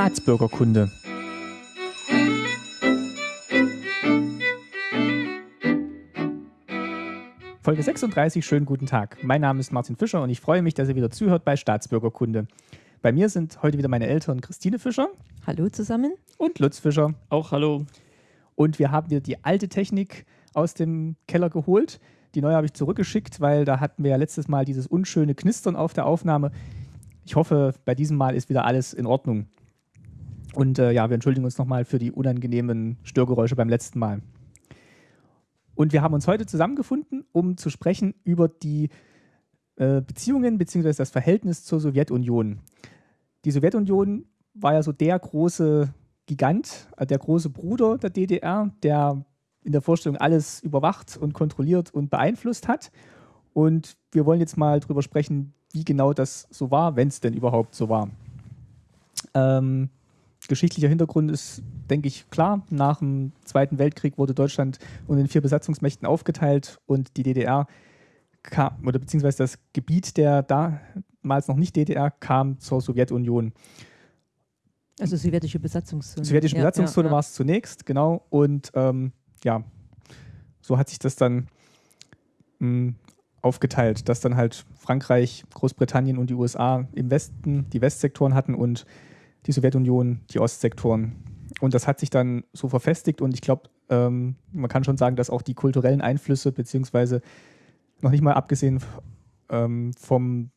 Staatsbürgerkunde. Folge 36, schönen guten Tag. Mein Name ist Martin Fischer und ich freue mich, dass ihr wieder zuhört bei Staatsbürgerkunde. Bei mir sind heute wieder meine Eltern Christine Fischer. Hallo zusammen. Und Lutz Fischer. Auch hallo. Und wir haben wieder die alte Technik aus dem Keller geholt. Die neue habe ich zurückgeschickt, weil da hatten wir ja letztes Mal dieses unschöne Knistern auf der Aufnahme. Ich hoffe, bei diesem Mal ist wieder alles in Ordnung. Und äh, ja, wir entschuldigen uns nochmal für die unangenehmen Störgeräusche beim letzten Mal. Und wir haben uns heute zusammengefunden, um zu sprechen über die äh, Beziehungen bzw. das Verhältnis zur Sowjetunion. Die Sowjetunion war ja so der große Gigant, äh, der große Bruder der DDR, der in der Vorstellung alles überwacht und kontrolliert und beeinflusst hat. Und wir wollen jetzt mal darüber sprechen, wie genau das so war, wenn es denn überhaupt so war. Ähm, geschichtlicher Hintergrund ist, denke ich, klar. Nach dem Zweiten Weltkrieg wurde Deutschland unter den vier Besatzungsmächten aufgeteilt und die DDR kam, oder beziehungsweise das Gebiet der damals noch nicht DDR kam zur Sowjetunion. Also sowjetische Besatzungszone. Sowjetische ja, Besatzungszone ja, ja. war es zunächst, genau. Und ähm, ja, so hat sich das dann mh, hm, aufgeteilt, dass dann halt Frankreich, Großbritannien und die USA im Westen die Westsektoren hatten und die Sowjetunion die Ostsektoren. Und das hat sich dann so verfestigt und ich glaube, ähm, man kann schon sagen, dass auch die kulturellen Einflüsse, beziehungsweise noch nicht mal abgesehen ähm, vom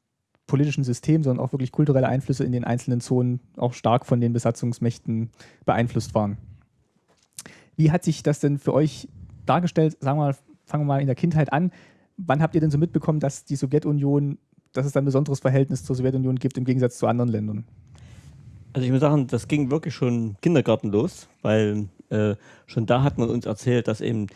politischen System, sondern auch wirklich kulturelle Einflüsse in den einzelnen Zonen auch stark von den Besatzungsmächten beeinflusst waren. Wie hat sich das denn für euch dargestellt? Sagen wir mal, fangen wir mal in der Kindheit an. Wann habt ihr denn so mitbekommen, dass die Sowjetunion, dass es ein besonderes Verhältnis zur Sowjetunion gibt im Gegensatz zu anderen Ländern? Also ich muss sagen, das ging wirklich schon Kindergarten los, weil äh, schon da hat man uns erzählt, dass eben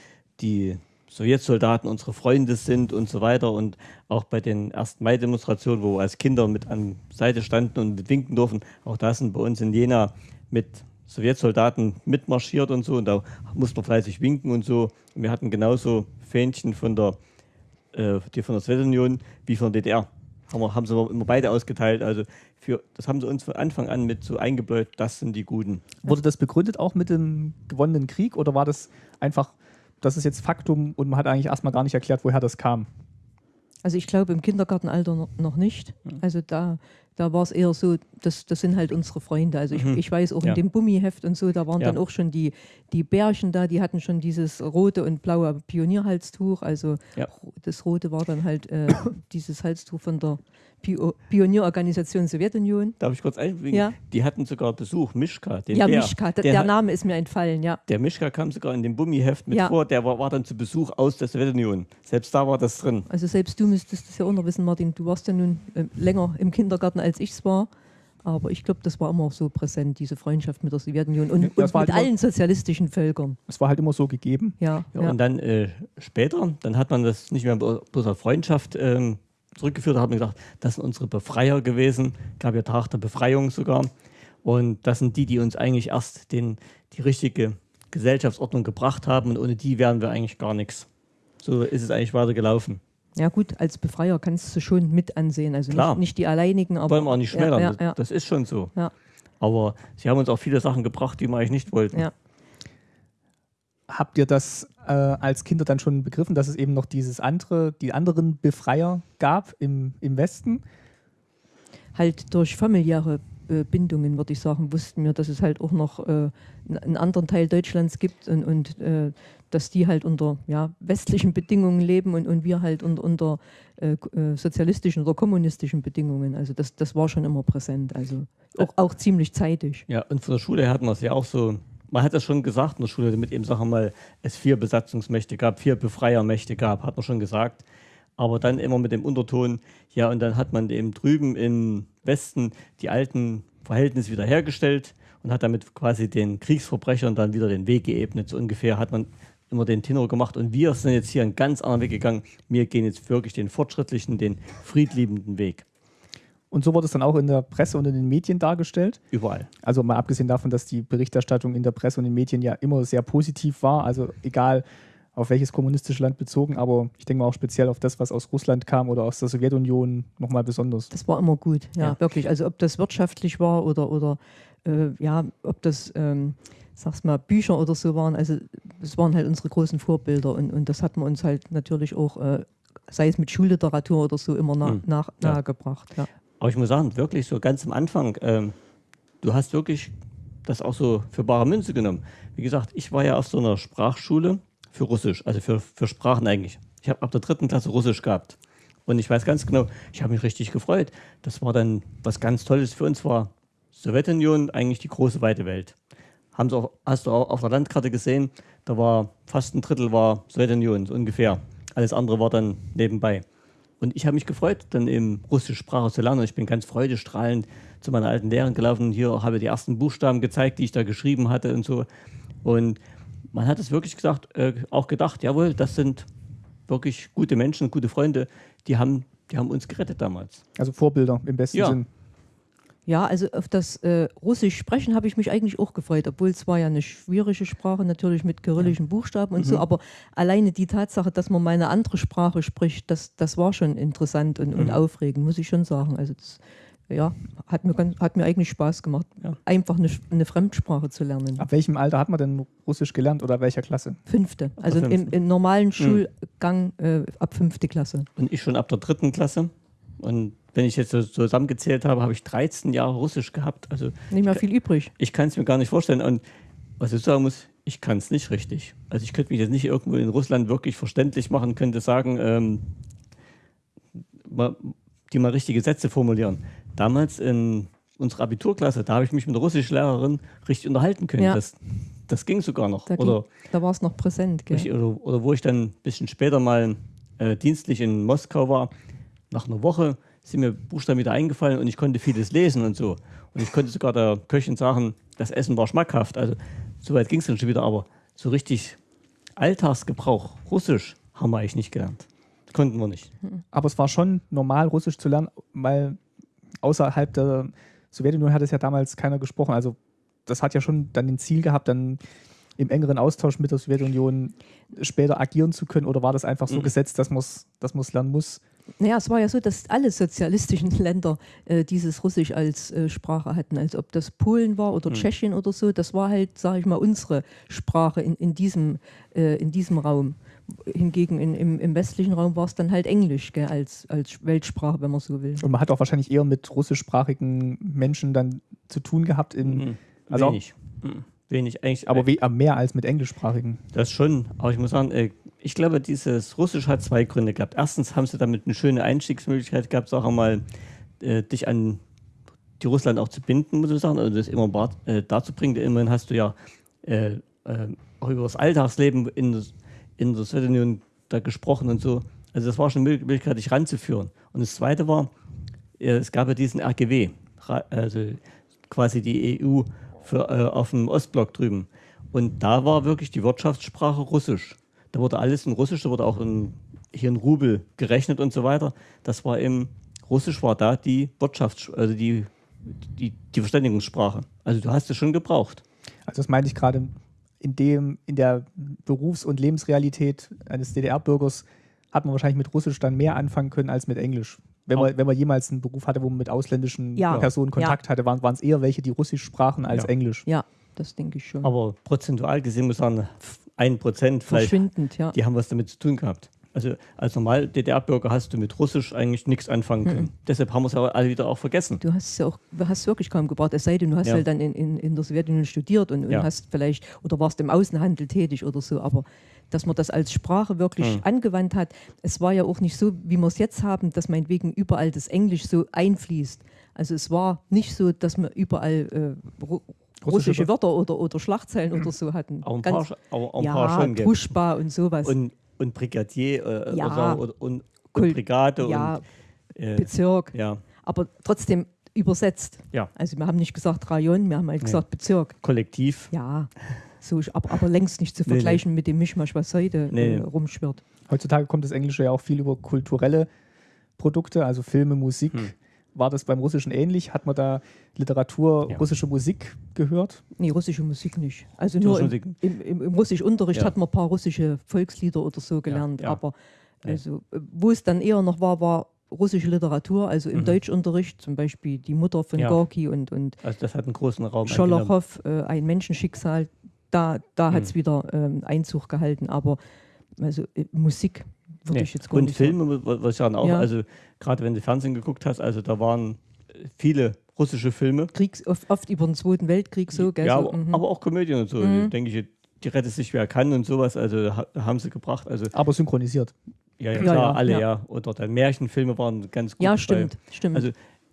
die Sowjetsoldaten unsere Freunde sind und so weiter. Und auch bei den 1. Mai-Demonstrationen, wo wir als Kinder mit an Seite standen und mit winken durften, auch da sind bei uns in Jena mit Sowjetsoldaten mitmarschiert und so. Und da musste man fleißig winken und so. Und wir hatten genauso Fähnchen von der, äh, die von der Sowjetunion wie von der DDR. Haben, wir, haben sie immer beide ausgeteilt. Also für, das haben sie uns von Anfang an mit so eingebläut, das sind die Guten. Wurde das begründet auch mit dem gewonnenen Krieg oder war das einfach, das ist jetzt Faktum und man hat eigentlich erstmal gar nicht erklärt, woher das kam? Also ich glaube im Kindergartenalter noch nicht. Also da da war es eher so, das, das sind halt unsere Freunde. Also ich, mhm. ich weiß auch ja. in dem Bummiheft und so, da waren ja. dann auch schon die, die Bärchen da, die hatten schon dieses rote und blaue Pionierhalstuch. Also ja. das rote war dann halt äh, dieses Halstuch von der Pionierorganisation Sowjetunion. Darf ich kurz einfügen? Ja. Die hatten sogar Besuch, Mischka. Den ja, Bär. Mischka, der, der, Name ist mir entfallen, ja. Der Mischka kam sogar in dem Bummiheft mit ja. vor, der war, war, dann zu Besuch aus der Sowjetunion. Selbst da war das drin. Also selbst du müsstest das ja auch noch wissen, Martin, du warst ja nun äh, länger im Kindergarten, als ich es war. Aber ich glaube, das war immer so präsent, diese Freundschaft mit der Sowjetunion und, und mit halt allen sozialistischen Völkern. Es war halt immer so gegeben. Ja, ja, ja. Und dann äh, später, dann hat man das nicht mehr bloß auf Freundschaft ähm, zurückgeführt, hat man gesagt, das sind unsere Befreier gewesen, gab ja Tag der Befreiung sogar. Und das sind die, die uns eigentlich erst den, die richtige Gesellschaftsordnung gebracht haben und ohne die wären wir eigentlich gar nichts. So ist es eigentlich weiter gelaufen. Ja gut, als Befreier kannst du schon mit ansehen. Also. Nicht, nicht die alleinigen, aber. Wollen wir auch nicht schmälern, ja, ja, ja. das ist schon so. Aber sie haben uns auch viele Sachen gebracht, die wir eigentlich nicht wollten. Habt ihr das äh, als Kinder dann schon begriffen, dass es eben noch dieses andere, die anderen Befreier gab im, im Westen? Halt durch familiäre äh, Bindungen, würde ich sagen, wussten wir, dass es halt auch noch äh, einen anderen Teil Deutschlands gibt und, und äh, dass die halt unter ja, westlichen Bedingungen leben und, und wir halt unter, unter äh, äh, sozialistischen oder kommunistischen Bedingungen. Also das, das war schon immer präsent, also auch, auch ziemlich zeitig. Ja, und von der Schule her hatten wir es ja auch so, man hat das schon gesagt in der Schule, damit eben, sagen mal, es vier Besatzungsmächte gab, vier Befreiermächte gab, hat man schon gesagt aber dann immer mit dem Unterton, ja, und dann hat man eben drüben im Westen die alten Verhältnisse wiederhergestellt und hat damit quasi den Kriegsverbrechern dann wieder den Weg geebnet. So ungefähr hat man immer den Tenor gemacht und wir sind jetzt hier einen ganz anderen Weg gegangen. Wir gehen jetzt wirklich den fortschrittlichen, den friedliebenden Weg. Und so wurde es dann auch in der Presse und in den Medien dargestellt? Überall. Also mal abgesehen davon, dass die Berichterstattung in der Presse und in den Medien ja immer sehr positiv war. Also egal, auf welches kommunistische Land bezogen, aber ich denke mal auch speziell auf das, was aus Russland kam oder aus der Sowjetunion nochmal besonders. Das war immer gut, ja, ja, wirklich. Also ob das wirtschaftlich war oder, oder äh, ja, ob das, ähm, sag's mal, Bücher oder so waren, also das waren halt unsere großen Vorbilder und, und das hat man uns halt natürlich auch, äh, sei es mit Schulliteratur oder so, immer na, hm. nach, ja. nahegebracht. Ja. Aber ich muss sagen, wirklich so ganz am Anfang, ähm, du hast wirklich das auch so für bare Münze genommen. Wie gesagt, ich war ja auf so einer Sprachschule für Russisch, also für, für Sprachen eigentlich. Ich habe ab der dritten Klasse Russisch gehabt. Und ich weiß ganz genau, ich habe mich richtig gefreut. Das war dann was ganz Tolles für uns, war Sowjetunion eigentlich die große weite Welt. Haben auch, hast du auch auf der Landkarte gesehen, da war fast ein Drittel war Sowjetunion, so ungefähr. Alles andere war dann nebenbei. Und ich habe mich gefreut, dann eben russische Sprache zu lernen. Ich bin ganz freudestrahlend zu meiner alten Lehrerin gelaufen. Hier habe ich die ersten Buchstaben gezeigt, die ich da geschrieben hatte und so. Und man hat es wirklich gesagt, äh, auch gedacht, jawohl, das sind wirklich gute Menschen, gute Freunde, die haben, die haben uns gerettet damals. Also Vorbilder im besten ja. Sinn. Ja, also auf das äh, Russisch sprechen habe ich mich eigentlich auch gefreut, obwohl es war ja eine schwierige Sprache, natürlich mit kyrillischen ja. Buchstaben und mhm. so, aber alleine die Tatsache, dass man mal eine andere Sprache spricht, das, das war schon interessant und, mhm. und aufregend, muss ich schon sagen. Also das, ja, hat mir, ganz, hat mir eigentlich Spaß gemacht, ja. einfach eine, eine, Fremdsprache zu lernen. Ab welchem Alter hat man denn Russisch gelernt oder welcher Klasse? Fünfte, also im, im, normalen hm. Schulgang äh, ab fünfte Klasse. Und ich schon ab der dritten Klasse. Und wenn ich jetzt so zusammengezählt habe, habe ich 13 Jahre Russisch gehabt. Also nicht mehr viel übrig. Ich kann es mir gar nicht vorstellen. Und was ich sagen muss, ich kann es nicht richtig. Also ich könnte mich jetzt nicht irgendwo in Russland wirklich verständlich machen, könnte sagen, ähm, die mal richtige Sätze formulieren damals in unserer Abiturklasse, da habe ich mich mit der Russischlehrerin richtig unterhalten können. Ja. Das, das ging sogar noch. Da, oder, da war es noch präsent. Richtig, oder, oder, wo ich dann ein bisschen später mal äh, dienstlich in Moskau war, nach einer Woche sind mir Buchstaben wieder eingefallen und ich konnte vieles lesen und so. Und ich konnte sogar der Köchin sagen, das Essen war schmackhaft. Also so weit ging es dann schon wieder, aber so richtig Alltagsgebrauch, Russisch, haben wir eigentlich nicht gelernt. Konnten wir nicht. Aber es war schon normal, Russisch zu lernen, weil außerhalb der Sowjetunion hat es ja damals keiner gesprochen. Also das hat ja schon dann den Ziel gehabt, dann im engeren Austausch mit der Sowjetunion später agieren zu können? Oder war das einfach so mhm. gesetzt, dass man es dass lernen muss? Naja, es war ja so, dass alle sozialistischen Länder äh, dieses Russisch als äh, Sprache hatten. Als ob das Polen war oder mhm. Tschechien oder so. Das war halt, sage ich mal, unsere Sprache in, in, diesem, äh, in diesem Raum hingegen in, im, im, westlichen Raum war es dann halt Englisch gell, als, als Weltsprache, wenn man so will. Und man hat auch wahrscheinlich eher mit russischsprachigen Menschen dann zu tun gehabt. In, mhm. also Wenig. Mhm. Wenig, eigentlich. Aber we mehr als mit englischsprachigen. Das schon, aber ich muss sagen, äh, ich glaube, dieses Russisch hat zwei Gründe gehabt. Erstens haben sie damit eine schöne Einstiegsmöglichkeit gehabt, sag mal, äh, dich an die Russland auch zu binden, muss ich sagen, also das immer äh, dazu bringen. Immerhin hast du ja äh, äh, auch über das Alltagsleben in das in der Sowjetunion da gesprochen und so. Also das war schon eine Möglichkeit, dich ranzuführen. Und das Zweite war, äh, es gab ja diesen RGW, also quasi die EU für, äh, auf dem Ostblock drüben. Und da war wirklich die Wirtschaftssprache Russisch. Da wurde alles in Russisch, da wurde auch in, hier in Rubel gerechnet und so weiter. Das war im Russisch war da die Wirtschafts-, also die, die, die Verständigungssprache. Also du hast es schon gebraucht. Also das meinte ich gerade in, dem, in der Berufs- und Lebensrealität eines DDR-Bürgers hat man wahrscheinlich mit Russisch dann mehr anfangen können als mit Englisch. Wenn man, wenn man jemals einen Beruf hatte, wo man mit ausländischen ja. Personen Kontakt ja. hatte, waren, waren es eher welche, die Russisch sprachen als ja. Englisch. Ja, das denke ich schon. Aber prozentual gesehen muss man sagen, ein Prozent vielleicht, ja. die haben was damit zu tun gehabt. Also als normal DDR-Bürger hast du mit Russisch eigentlich nichts anfangen können. Mhm. Deshalb haben wir es aber alle wieder auch vergessen. Du hast es ja auch, hast wirklich kaum gebraucht, es sei denn, du hast ja. halt dann in, in, in der Sowjetunion studiert und, und ja. hast vielleicht oder warst im Außenhandel tätig oder so, aber dass man das als Sprache wirklich mhm. angewandt hat. Es war ja auch nicht so, wie wir es jetzt haben, dass meinetwegen überall das Englisch so einfließt. Also es war nicht so, dass wir überall äh, russische Wörter oder, oder Schlachtzeilen oder so hatten. Auch ein Ganz, paar, auch, auch ein ja, paar schon. Truschba und sowas. Und und Brigadier äh, ja, oder, und, und Brigade ja, und äh, Bezirk. Ja. Aber trotzdem übersetzt. Ja. Also wir haben nicht gesagt Rayon, wir haben halt gesagt Bezirk. Kollektiv. Ja. So, aber, aber längst nicht zu vergleichen nee, nee. mit dem Mischmasch, was heute nee. äh, rumschwirrt. Heutzutage kommt das Englische ja auch viel über kulturelle Produkte, also Filme, Musik. Hm. War das beim Russischen ähnlich? Hat man da Literatur, ja. russische Musik gehört? Nee, russische Musik nicht. Also nur im, im, im, im Russischunterricht ja. hat man ein paar russische Volkslieder oder so gelernt. Ja, aber also, wo es dann eher noch war, war russische Literatur, also im mhm. Deutschunterricht, zum Beispiel die Mutter von ja. Gorki und, und also das hat einen großen Raum Scholochow, äh, ein Menschenschicksal, da, da mhm. hat es wieder ähm, Einzug gehalten, aber also äh, Musik würde nee. ich jetzt gar Und nicht Filme, was ich sagen, auch, ja. also gerade wenn du Fernsehen geguckt hast, also da waren viele russische Filme. Kriegs, oft, oft über den Zweiten Weltkrieg so, gell? Ja, so, aber, mhm. aber, auch Komödien und so. Mhm. Denke ich, die rettet sich wer kann und sowas, also haben sie gebracht. Also, aber synchronisiert. Ja, ja, klar, ja, ja, alle, ja. ja. Oder dann Märchenfilme waren ganz gut. Ja, stimmt, bei. stimmt. Also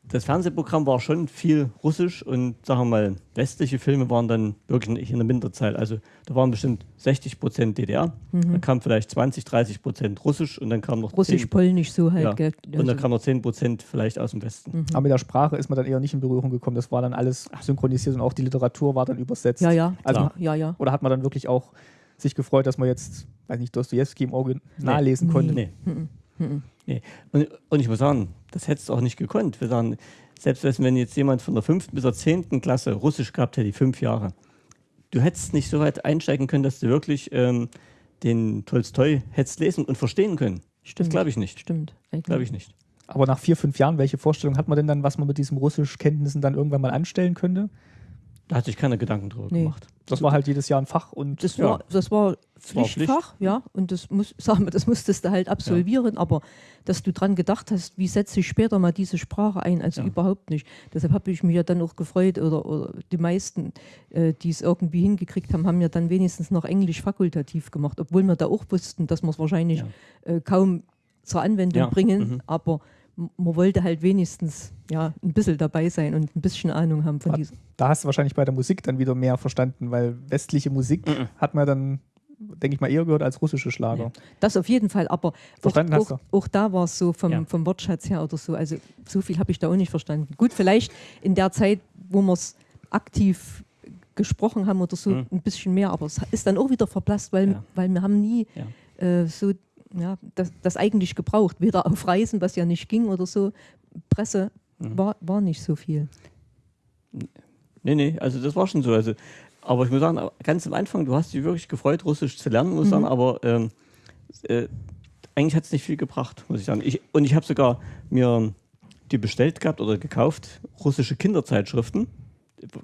das Fernsehprogramm war schon viel russisch und sagen wir mal, westliche Filme waren dann wirklich in der Minderzahl. Also da waren bestimmt 60 Prozent DDR, mhm. dann kam vielleicht 20, 30 Prozent russisch und dann kam noch Russisch-Polnisch so halt. Ja. Und dann also kam noch 10 Prozent vielleicht aus dem Westen. Mhm. Aber mit der Sprache ist man dann eher nicht in Berührung gekommen. Das war dann alles synchronisiert und auch die Literatur war dann übersetzt. Ja, ja. Also, ja, ja. Oder hat man dann wirklich auch sich gefreut, dass man jetzt, weiß nicht, Dostoevsky im Auge nachlesen nee. konnte? Nee. Mhm. Mhm. Nee. Und, und, ich muss sagen, das hättest du auch nicht gekonnt. Wir sagen, selbst wenn jetzt jemand von der fünften bis zur zehnten Klasse Russisch gehabt hätte, die fünf Jahre, du hättest nicht so weit einsteigen können, dass du wirklich ähm, den Tolstoi hättest lesen und verstehen können. Stimmt. Das glaube ich nicht. Stimmt. Glaube ich nicht. Aber nach vier, fünf Jahren, welche Vorstellung hat man denn dann, was man mit diesen Russischkenntnissen dann irgendwann mal anstellen könnte? Da hat sich keine Gedanken drüber nee. gemacht. Das war halt jedes Jahr ein Fach und das ja. war das war Pflichtfach, war Pflicht. ja, und das muss sagen wir, das musstest du halt absolvieren, ja. aber dass du dran gedacht hast, wie setze ich später mal diese Sprache ein, also ja. überhaupt nicht. Deshalb habe ich mich ja dann auch gefreut oder, oder die meisten, äh, die es irgendwie hingekriegt haben, haben ja dann wenigstens noch Englisch fakultativ gemacht, obwohl wir da auch wussten, dass wir es wahrscheinlich äh, kaum zur Anwendung bringen, mhm. aber man wollte halt wenigstens ja, ein bisschen dabei sein und ein bisschen Ahnung haben von diesem. Da hast du wahrscheinlich bei der Musik dann wieder mehr verstanden, weil westliche Musik mhm. hat man dann, denke ich mal, eher gehört als russische Schlager. Das auf jeden Fall, aber auch, auch, auch, da war es so vom, ja. vom Wortschatz her oder so. Also so viel habe ich da auch nicht verstanden. Gut, vielleicht in der Zeit, wo wir es aktiv gesprochen haben oder so, mhm. ein bisschen mehr, aber es ist dann auch wieder verblasst, weil, ja. weil wir haben nie äh, so ja, das, das eigentlich gebraucht. Weder auf Reisen, was ja nicht ging oder so. Presse mhm. war, war nicht so viel. Nee, nee, also das war schon so. Also, aber ich muss sagen, ganz am Anfang, du hast dich wirklich gefreut, Russisch zu lernen, muss ich mhm. sagen, aber ähm, äh, eigentlich hat es nicht viel gebracht, muss ich sagen. Ich, und ich habe sogar mir die bestellt gehabt oder gekauft, russische Kinderzeitschriften.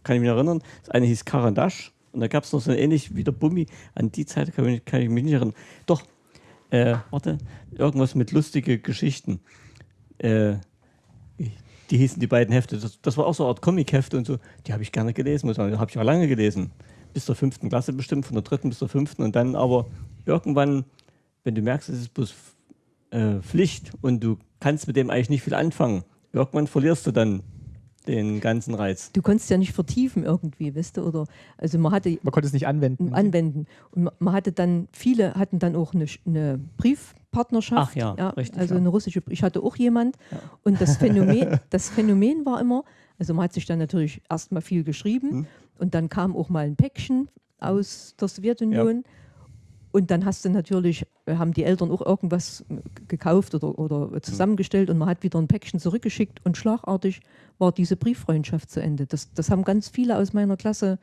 Kann ich mich erinnern. Das eine hieß Karandasch und da gab es noch so ähnlich wie der Bummi. An die Zeit kann ich, kann ich mich nicht erinnern. Doch, äh, warte, irgendwas mit lustige Geschichten. Äh, die hießen die beiden Hefte. Das, das war auch so eine Art Comic-Hefte und so. Die habe ich gerne gelesen, muss man. Habe ich auch lange gelesen. Bis zur fünften Klasse bestimmt, von der dritten bis zur fünften. Und dann aber irgendwann, wenn du merkst, es ist bloß äh, Pflicht und du kannst mit dem eigentlich nicht viel anfangen, irgendwann verlierst du dann den ganzen Reiz. Du konntest ja nicht vertiefen irgendwie, weißt du, oder also man hatte man konnte es nicht anwenden. Anwenden und man hatte dann viele hatten dann auch eine, eine Briefpartnerschaft. Ach ja, ja richtig. Also ja. eine russische. Ich hatte auch jemand ja. und das Phänomen, das Phänomen war immer, also man hat sich dann natürlich erstmal viel geschrieben hm. und dann kam auch mal ein Päckchen aus der Sowjetunion. Ja und dann hast du natürlich, äh, haben die Eltern auch irgendwas äh, gekauft oder, oder zusammengestellt und man hat wieder ein Päckchen zurückgeschickt und schlagartig war diese Brieffreundschaft zu Ende. Das, das haben ganz viele aus meiner Klasse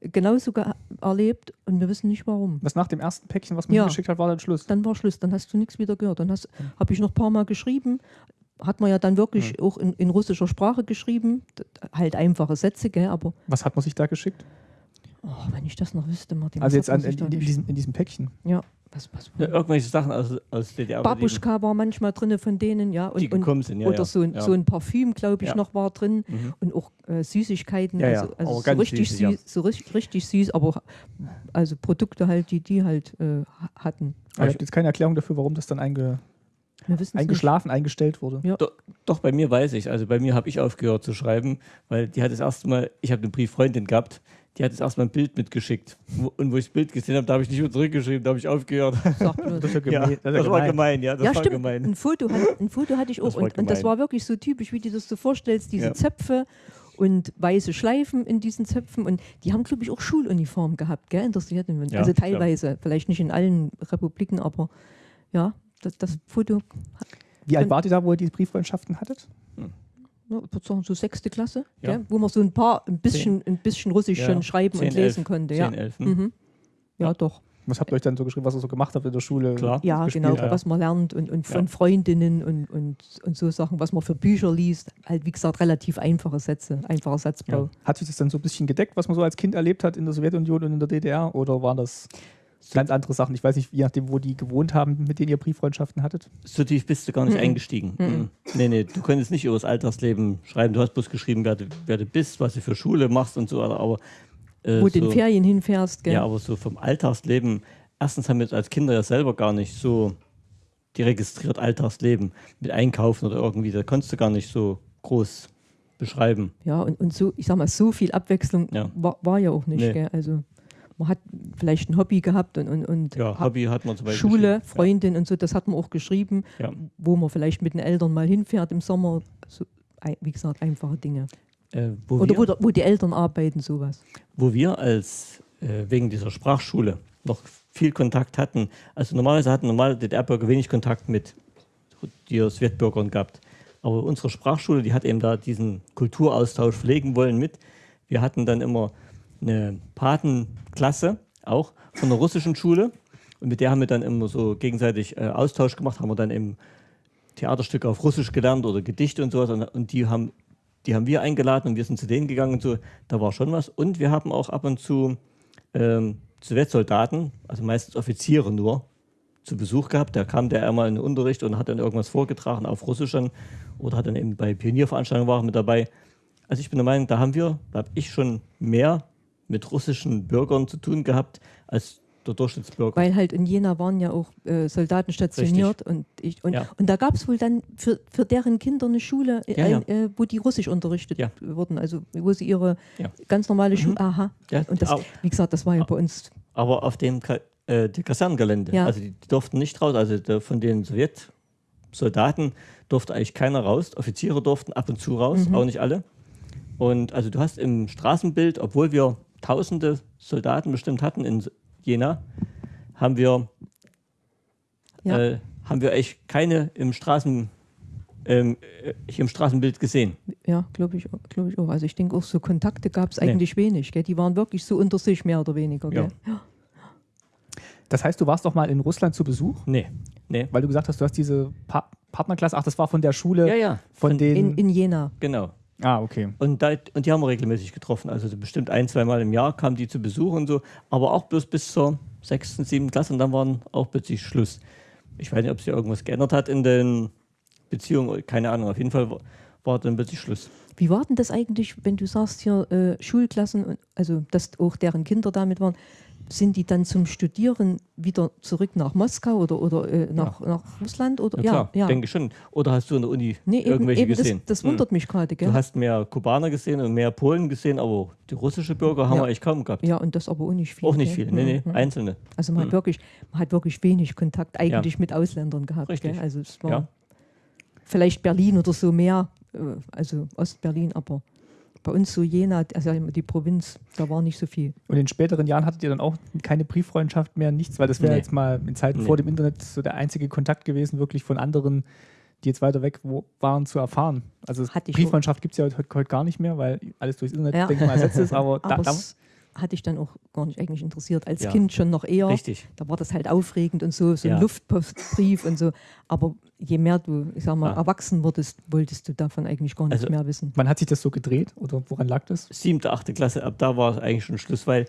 genauso erlebt und wir wissen nicht warum. Was nach dem ersten Päckchen, was man ja, geschickt hat, war dann Schluss? Dann war Schluss, dann hast du nichts wieder gehört. Dann mhm. habe ich noch ein paar Mal geschrieben, hat man ja dann wirklich mhm. auch in, in, russischer Sprache geschrieben, halt einfache Sätze, gell, aber... Was hat man sich da geschickt? Oh, wenn ich das noch wüsste, Martin. Also jetzt an, in, in, diesem, in, diesem, Päckchen. Ja. Was, was ja, irgendwelche Sachen aus, aus DDR. Babuschka war manchmal drin von denen, ja. Und, die gekommen sind, ja. Oder so, ein, ja. so ein Parfüm, glaube ich, noch war drin. Mhm. Und auch äh, Süßigkeiten. Ja, also, also so, richtig süß, süß so richtig, richtig, süß, aber also Produkte halt, die die halt äh, hatten. Aber ich habe jetzt keine Erklärung dafür, warum das dann einge eingeschlafen, nicht. eingestellt wurde. Ja. Doch, doch, bei mir weiß ich. Also bei mir habe ich aufgehört zu schreiben, weil die hat das erste Mal, ich habe eine Brieffreundin gehabt, die hat jetzt erstmal ein Bild mitgeschickt. Und wo ich das Bild gesehen habe, da habe ich nicht mehr zurückgeschrieben, da habe ich aufgehört. Das, ja ja, das, das war gemein, ja. Das ja, war stimmt. Gemein. Ein, Foto hat, ein Foto hatte ich auch. Und, und, das war wirklich so typisch, wie du das so vorstellst, diese Zöpfe und weiße Schleifen in diesen Zöpfen. Und die haben, glaube ich, auch Schuluniform gehabt, gell? Interessiert mich. also teilweise, vielleicht nicht in allen Republiken, aber ja, das, das Foto. Wie alt wart ihr da, wo ihr diese Brieffreundschaften hattet? Hm ne, so sechste Klasse, ja. Gell, wo man so ein paar, ein bisschen, ein bisschen Russisch schon schreiben 10, und lesen 11, konnte. 10, ja. 11, hm? mhm. ja, ja, doch. Was habt ihr euch dann so geschrieben, was ihr so gemacht habt in der Schule? Klar. Ja, genau, ja. was man lernt und, und von ja. Freundinnen und, und, und so Sachen, was man für Bücher liest. Halt, wie gesagt, relativ einfache Sätze, einfacher Satzbau. Ja. Hat sich das dann so ein bisschen gedeckt, was man so als Kind erlebt hat in der Sowjetunion und in der DDR? Oder waren das ganz andere Sachen? Ich weiß nicht, je nachdem, wo die gewohnt haben, mit denen ihr Brieffreundschaften hattet. So tief bist du gar nicht mhm. eingestiegen. Mhm. Nee, nee, du könntest nicht über das Alltagsleben schreiben. Du hast bloß geschrieben, wer du, wer du bist, was du für Schule machst und so, aber äh, Wo du so, in Ferien hinfährst, gell? Ja, aber so vom Alltagsleben, erstens haben wir als Kinder ja selber gar nicht so die registriert Alltagsleben mit Einkaufen oder irgendwie, da konntest du gar nicht so groß beschreiben. Ja, und, und so, ich sag mal, so viel Abwechslung ja. War, war, ja auch nicht, nee. gell? Also man hat vielleicht ein Hobby gehabt und, und, und ja, Hobby hat man zum Beispiel Schule, Freundin ja. und so, das hat man auch geschrieben, ja. wo man vielleicht mit den Eltern mal hinfährt im Sommer. So, wie gesagt, einfache Dinge. Äh, wo Oder wir, wo, wo, die Eltern arbeiten, sowas. Wo wir als äh, wegen dieser Sprachschule noch viel Kontakt hatten. Also normalerweise hatten normale DDR-Bürger wenig Kontakt mit die Sowjetbürgern gehabt. Aber unsere Sprachschule, die hat eben da diesen Kulturaustausch pflegen wollen mit. Wir hatten dann immer eine Patenklasse, auch von der russischen Schule. Und mit der haben wir dann immer so gegenseitig äh, Austausch gemacht, haben wir dann eben Theaterstücke auf Russisch gelernt oder Gedichte und sowas. Und, und die haben die haben wir eingeladen und wir sind zu denen gegangen und so. Da war schon was. Und wir haben auch ab und zu ähm, Sowjetsoldaten, also meistens Offiziere nur, zu Besuch gehabt. Da kam der einmal in den Unterricht und hat dann irgendwas vorgetragen auf Russisch oder hat dann eben bei Pionierveranstaltungen war mit dabei. Also ich bin der Meinung, da haben wir, da habe ich schon mehr mit russischen Bürgern zu tun gehabt, als der Durchschnittsbürger. Weil halt in Jena waren ja auch äh, Soldaten stationiert und, ich, und, ja. und da gab es wohl dann für, für deren Kinder eine Schule, äh, ja, ja. Äh, wo die Russisch unterrichtet wurden, also wo sie ihre ganz normale Schule, mhm. aha. und das, wie gesagt, das war ja bei uns. Aber auf dem Ka äh, Kasernengelände, also die, die, durften nicht raus, also der, von den Sowjetsoldaten durfte eigentlich keiner raus, Offiziere durften ab und zu raus, mhm. auch nicht alle. Und also du hast im Straßenbild, obwohl wir tausende Soldaten bestimmt hatten in Jena, haben wir, ja. äh, haben wir echt keine im Straßen ähm, äh, hier im Straßenbild gesehen. Ja, glaube ich, glaub ich auch. Also ich denke auch, so Kontakte gab es eigentlich nee. wenig. Gell? Die waren wirklich so unter sich, mehr oder weniger. Ja. Das heißt, du warst doch mal in Russland zu Besuch? Nee. nee. Weil du gesagt hast, du hast diese pa Partnerklasse, ach, das war von der Schule, ja, ja. von, von den... In, in Jena. Genau. Ah, okay. Und, da, und die haben wir regelmäßig getroffen. Also bestimmt ein, zweimal im Jahr kamen die zu Besuch und so, aber auch bloß bis zur sechsten, siebten Klasse und dann waren auch plötzlich Schluss. Ich weiß nicht, ob sich irgendwas geändert hat in den Beziehungen, keine Ahnung. Auf jeden Fall war, war dann plötzlich Schluss. Wie war denn das eigentlich, wenn du sagst hier äh, Schulklassen, also dass auch deren Kinder damit waren, sind die dann zum Studieren wieder zurück nach Moskau oder, oder äh, nach, ja. nach Russland? Oder? Ja, klar, ja. denke schon. Oder hast du in der Uni nee, irgendwelche eben, gesehen? Das, das wundert hm. mich gerade. Du hast mehr Kubaner gesehen und mehr Polen gesehen, aber die russische Bürger haben ja. wir eigentlich kaum gehabt. Ja, und das aber auch nicht viele. Auch nicht viele, nee, nee, mhm. einzelne. Also man, hm. hat wirklich, man hat wirklich wenig Kontakt eigentlich mit Ausländern gehabt. Richtig. Gell? Also es war vielleicht Berlin oder so mehr, äh, also Ostberlin, aber bei uns so Jena, also die Provinz, da war nicht so viel. Und in späteren Jahren hattet ihr dann auch keine Brieffreundschaft mehr, nichts, weil das wäre nee. jetzt mal in Zeiten nee. vor dem Internet so der einzige Kontakt gewesen, wirklich von anderen, die jetzt weiter weg waren, zu erfahren. Also Brieffreundschaft gibt es ja heute, heute, gar nicht mehr, weil alles durchs Internet, ja. denke ich mal, ersetzt ist, aber, aber da, hatte ich dann auch gar nicht eigentlich interessiert. Als ja. Kind schon noch eher. Richtig. Da war das halt aufregend und so, so ein ja. Luftpostbrief und so. Aber je mehr du, ich sag mal, ja. erwachsen wurdest, wolltest du davon eigentlich gar nichts also, mehr wissen. Wann hat sich das so gedreht oder woran lag das? Siebte, achte Klasse, ab da war es eigentlich schon Schluss, weil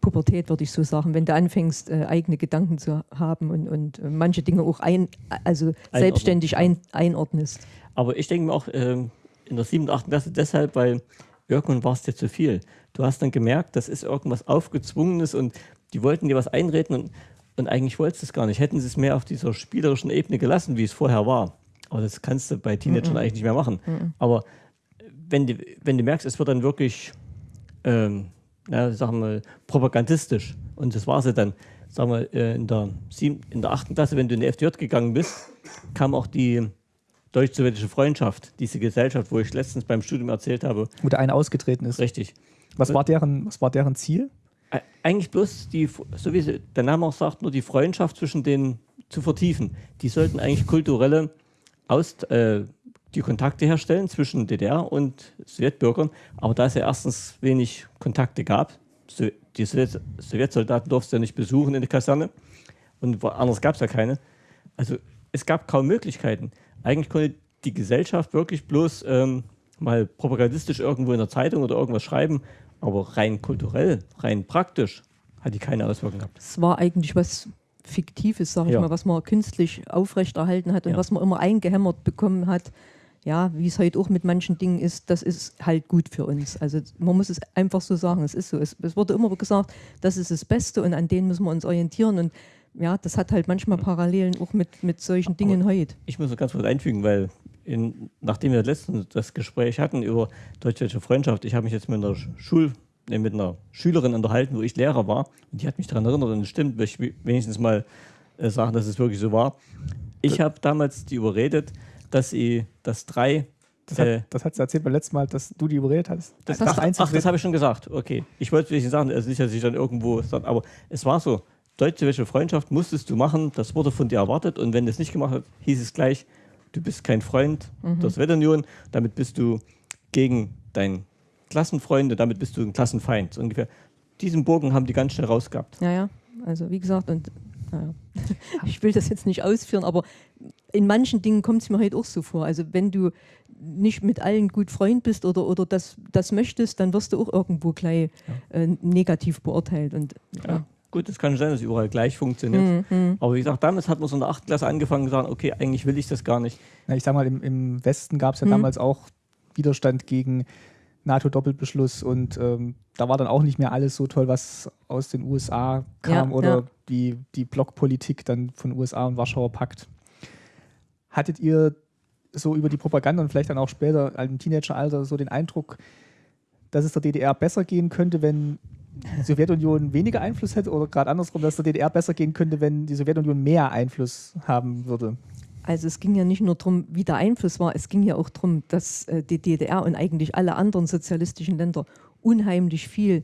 Pubertät, würde ich so sagen, wenn du anfängst, äh, eigene Gedanken zu haben und, und äh, manche Dinge auch ein, also selbstständig ein, einordnest. Aber ich denke mir auch ähm, in der siebten, achten Klasse deshalb, weil irgendwann war es dir zu viel. Du hast dann gemerkt, das ist irgendwas Aufgezwungenes und die wollten dir was einreden und, und eigentlich wolltest du es gar nicht. Hätten sie es mehr auf dieser spielerischen Ebene gelassen, wie es vorher war. Aber das kannst du bei Teenagern mm -mm. eigentlich nicht mehr machen. Mm Aber wenn du, wenn du merkst, es wird dann wirklich, ähm, na, sagen wir, propagandistisch und das war sie dann, sagen wir, äh, in der, sieben, in der achten Klasse, wenn du in die FDJ gegangen bist, kam auch die deutsch-sowjetische Freundschaft, diese Gesellschaft, wo ich letztens beim Studium erzählt habe. Wo der eine ausgetreten ist. Richtig. Was war deren, was war deren Ziel? Eigentlich bloß, die, so wie der Name auch sagt, nur die Freundschaft zwischen denen zu vertiefen. Die sollten eigentlich kulturelle Aus, äh, die Kontakte herstellen zwischen DDR und Sowjetbürgern. Aber da es ja erstens wenig Kontakte gab, die Sowjetsoldaten durften ja nicht besuchen in der Kaserne und anders gab es ja keine. Also es gab kaum Möglichkeiten. Eigentlich konnte die Gesellschaft wirklich bloß ähm, mal propagandistisch irgendwo in der Zeitung oder irgendwas schreiben, aber rein kulturell, rein praktisch hat die keine Auswirkungen gehabt. Es war eigentlich was Fiktives, sag ich ja. mal, was man künstlich aufrechterhalten hat und ja. was man immer eingehämmert bekommen hat. Ja, wie es heute auch mit manchen Dingen ist, das ist halt gut für uns. Also man muss es einfach so sagen, es ist so. Es, es wurde immer gesagt, das ist das Beste und an denen müssen wir uns orientieren und ja, das hat halt manchmal Parallelen auch mit, mit solchen Dingen Aber heute. Ich muss noch ganz kurz einfügen, weil in, nachdem wir letztens das Gespräch hatten über deutsch-deutsche Freundschaft, ich habe mich jetzt mit einer Schul mit einer Schülerin unterhalten, wo ich Lehrer war. Und die hat mich daran erinnert und es stimmt, ich wenigstens mal äh, sagen, dass es wirklich so war. Ich habe damals die überredet, dass sie das drei. Das hat, äh, das hat sie erzählt beim letzten Mal, dass du die überredet hast. Das, das ach, ach, das habe ich schon gesagt. Okay. Ich wollte nicht sagen, also nicht, dass ich dann irgendwo aber es war so. Deutsche Freundschaft musstest du machen, das wurde von dir erwartet und wenn du es nicht gemacht hast, hieß es gleich, du bist kein Freund mhm. der Sowjetunion, damit bist du gegen dein Klassenfreunde, damit bist du ein Klassenfeind. So ungefähr. Diesen Bogen haben die ganz schnell rausgehabt. Ja, ja. Also wie gesagt, und naja. ich will das jetzt nicht ausführen, aber in manchen Dingen kommt es mir heute auch so vor. Also wenn du nicht mit allen gut Freund bist oder, oder das, das möchtest, dann wirst du auch irgendwo gleich ja. äh, negativ beurteilt. Und, ja. ja. Gut, es kann sein, dass es überall gleich funktioniert. Mhm. Aber wie gesagt, damals hat man so in der 8. Klasse angefangen und gesagt, okay, eigentlich will ich das gar nicht. Ja, ich sag mal, im, im Westen gab es ja mhm. damals auch Widerstand gegen NATO-Doppelbeschluss und ähm, da war dann auch nicht mehr alles so toll, was aus den USA kam ja, oder ja. Die, die Blockpolitik dann von USA und Warschauer Pakt. Hattet ihr so über die Propaganda und vielleicht dann auch später im Teenageralter so den Eindruck, dass es der DDR besser gehen könnte, wenn die Sowjetunion weniger Einfluss hätte oder gerade andersrum, dass der DDR besser gehen könnte, wenn die Sowjetunion mehr Einfluss haben würde? Also es ging ja nicht nur darum, wie der Einfluss war, es ging ja auch darum, dass äh, die DDR und eigentlich alle anderen sozialistischen Länder unheimlich viel